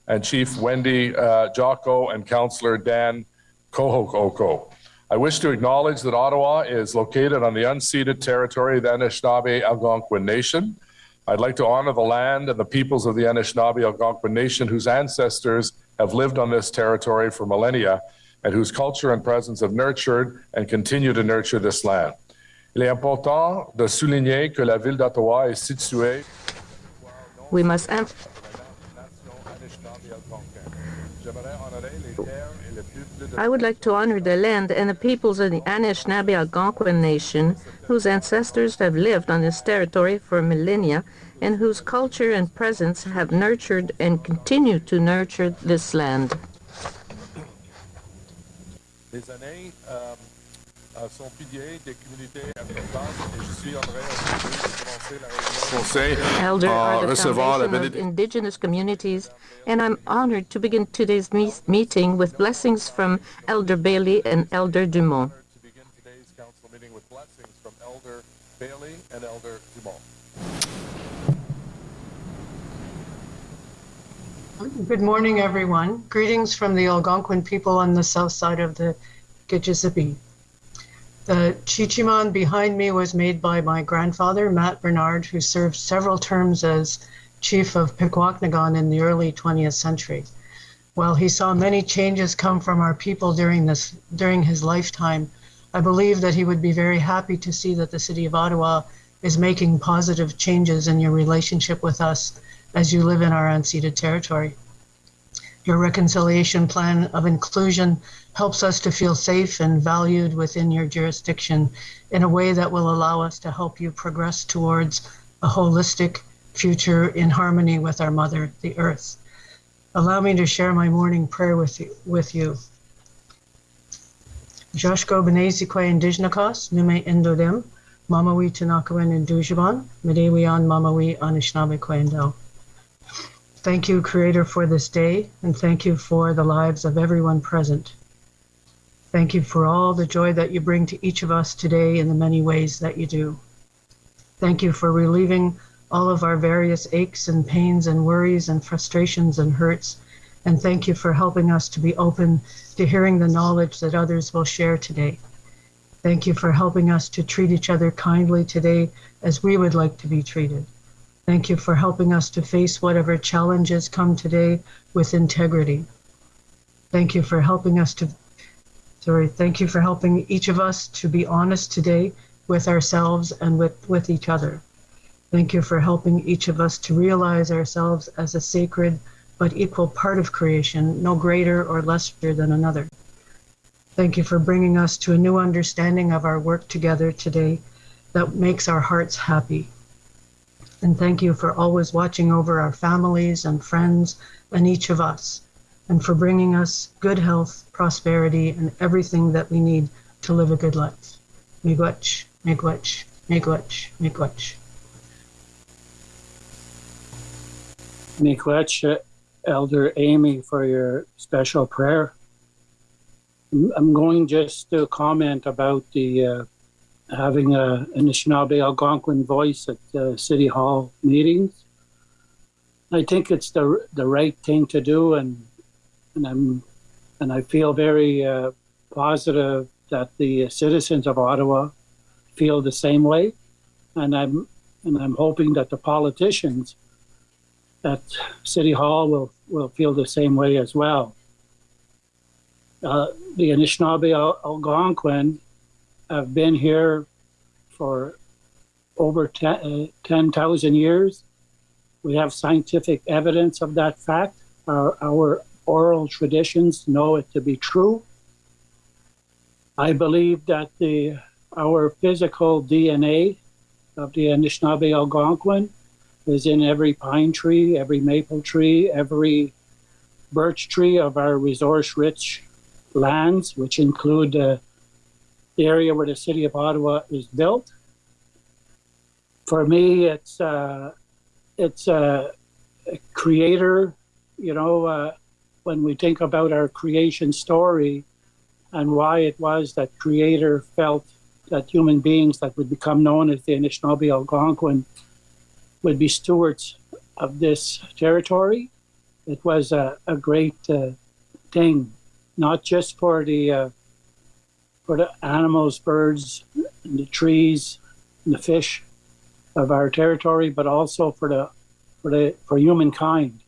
and Chief Wendy uh, Jocko and Councillor Dan Kohoko. I wish to acknowledge that Ottawa is located on the unceded territory of the Anishinaabe Algonquin Nation. I'd like to honor the land and the peoples of the Anishinaabe Algonquin Nation whose ancestors have lived on this territory for millennia and whose culture and presence have nurtured and continue to nurture this land. Il est important de souligner que la ville d'Ottawa est située. We must I would like to honor the land and the peoples of the Anishinaabe Algonquin Nation, whose ancestors have lived on this territory for millennia and whose culture and presence have nurtured and continue to nurture this land. Les années euh, sont piliers des communautés importantes et je suis honoré Conseil Elder are the foundation of indigenous communities, and I'm honored to begin today's me meeting with blessings from Elder Bailey and Elder Dumont. To begin today's council meeting with blessings from Elder Bailey and Elder Dumont. Good morning, everyone. Greetings from the Algonquin people on the south side of the Gitchisibi. The Chichiman behind me was made by my grandfather, Matt Bernard, who served several terms as chief of Pikwakanagan in the early 20th century. While he saw many changes come from our people during this during his lifetime, I believe that he would be very happy to see that the city of Ottawa is making positive changes in your relationship with us as you live in our unceded territory. Your reconciliation plan of inclusion helps us to feel safe and valued within your jurisdiction in a way that will allow us to help you progress towards a holistic future in harmony with our mother, the earth. Allow me to share my morning prayer with you. With you. Joshko Benezikwe Indigenakos, Nume Indodem, Mamawi Tanakawan Indujaban, Medewian Mamawi Anishinaabe Kwendel. Thank you, Creator, for this day, and thank you for the lives of everyone present. Thank you for all the joy that you bring to each of us today in the many ways that you do. Thank you for relieving all of our various aches and pains and worries and frustrations and hurts. And thank you for helping us to be open to hearing the knowledge that others will share today. Thank you for helping us to treat each other kindly today as we would like to be treated. Thank you for helping us to face whatever challenges come today with integrity. Thank you for helping us to, sorry, thank you for helping each of us to be honest today with ourselves and with, with each other. Thank you for helping each of us to realize ourselves as a sacred but equal part of creation, no greater or lesser than another. Thank you for bringing us to a new understanding of our work together today that makes our hearts happy. And thank you for always watching over our families and friends and each of us, and for bringing us good health, prosperity, and everything that we need to live a good life. Miigwech, miigwech, miigwech, miigwech. Miigwech, Elder Amy, for your special prayer. I'm going just to comment about the uh, having a Anishinaabe Algonquin voice at City Hall meetings. I think it's the the right thing to do, and and I'm and I feel very uh, positive that the citizens of Ottawa feel the same way, and I'm and I'm hoping that the politicians at City Hall will will feel the same way as well. Uh, the Anishinaabe Al- Algonquin have been here for over 10 uh, 10,000 years. We have scientific evidence of that fact. Our, our oral traditions know it to be true. I believe that the our physical DNA of the Anishinaabe Algonquin is in every pine tree, every maple tree, every birch tree of our resource-rich lands, which include uh, the area where the city of Ottawa is built. For me, it's uh, it's a, a creator. You know, uh, when we think about our creation story and why it was that creator felt that human beings that would become known as the Anishinaabe Algonquin would be stewards of this territory. It was a, a great uh, thing, not just for the uh, for the animals, birds, the trees, the fish of our territory, but also for the for the for humankind.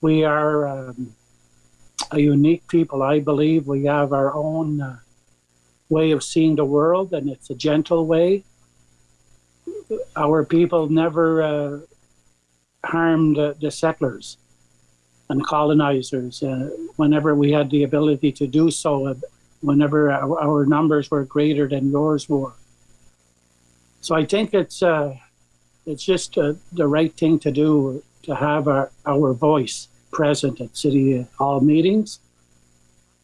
We are um, a unique people, I believe. We have our own uh, way of seeing the world, and it's a gentle way. Our people never uh, harmed uh, the settlers and colonizers uh, whenever we had the ability to do so, uh, whenever our, our, numbers were greater than yours were. So I think it's uh, it's just uh, the right thing to do to have our, our voice present at city hall meetings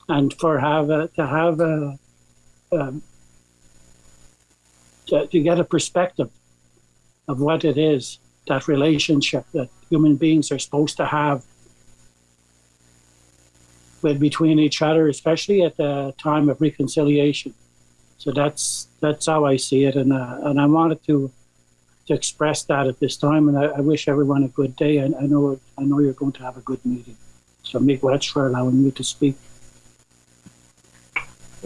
and for have a, to have a, um, to, to get a perspective of what it is that relationship that human beings are supposed to have with between each other, especially at the time of reconciliation. So that's that's how I see it, and uh, and I wanted to to express that at this time, and I, I wish everyone a good day. And I know I know you're going to have a good meeting. So Miigwech for allowing me to speak.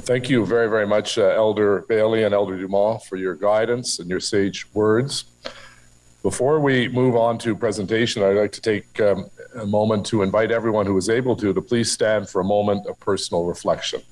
Thank you very, very much, uh, Elder Bailey and Elder Dumont, for your guidance and your sage words. Before we move on to presentation, I'd like to take um, a moment to invite everyone who is able to to please stand for a moment of personal reflection.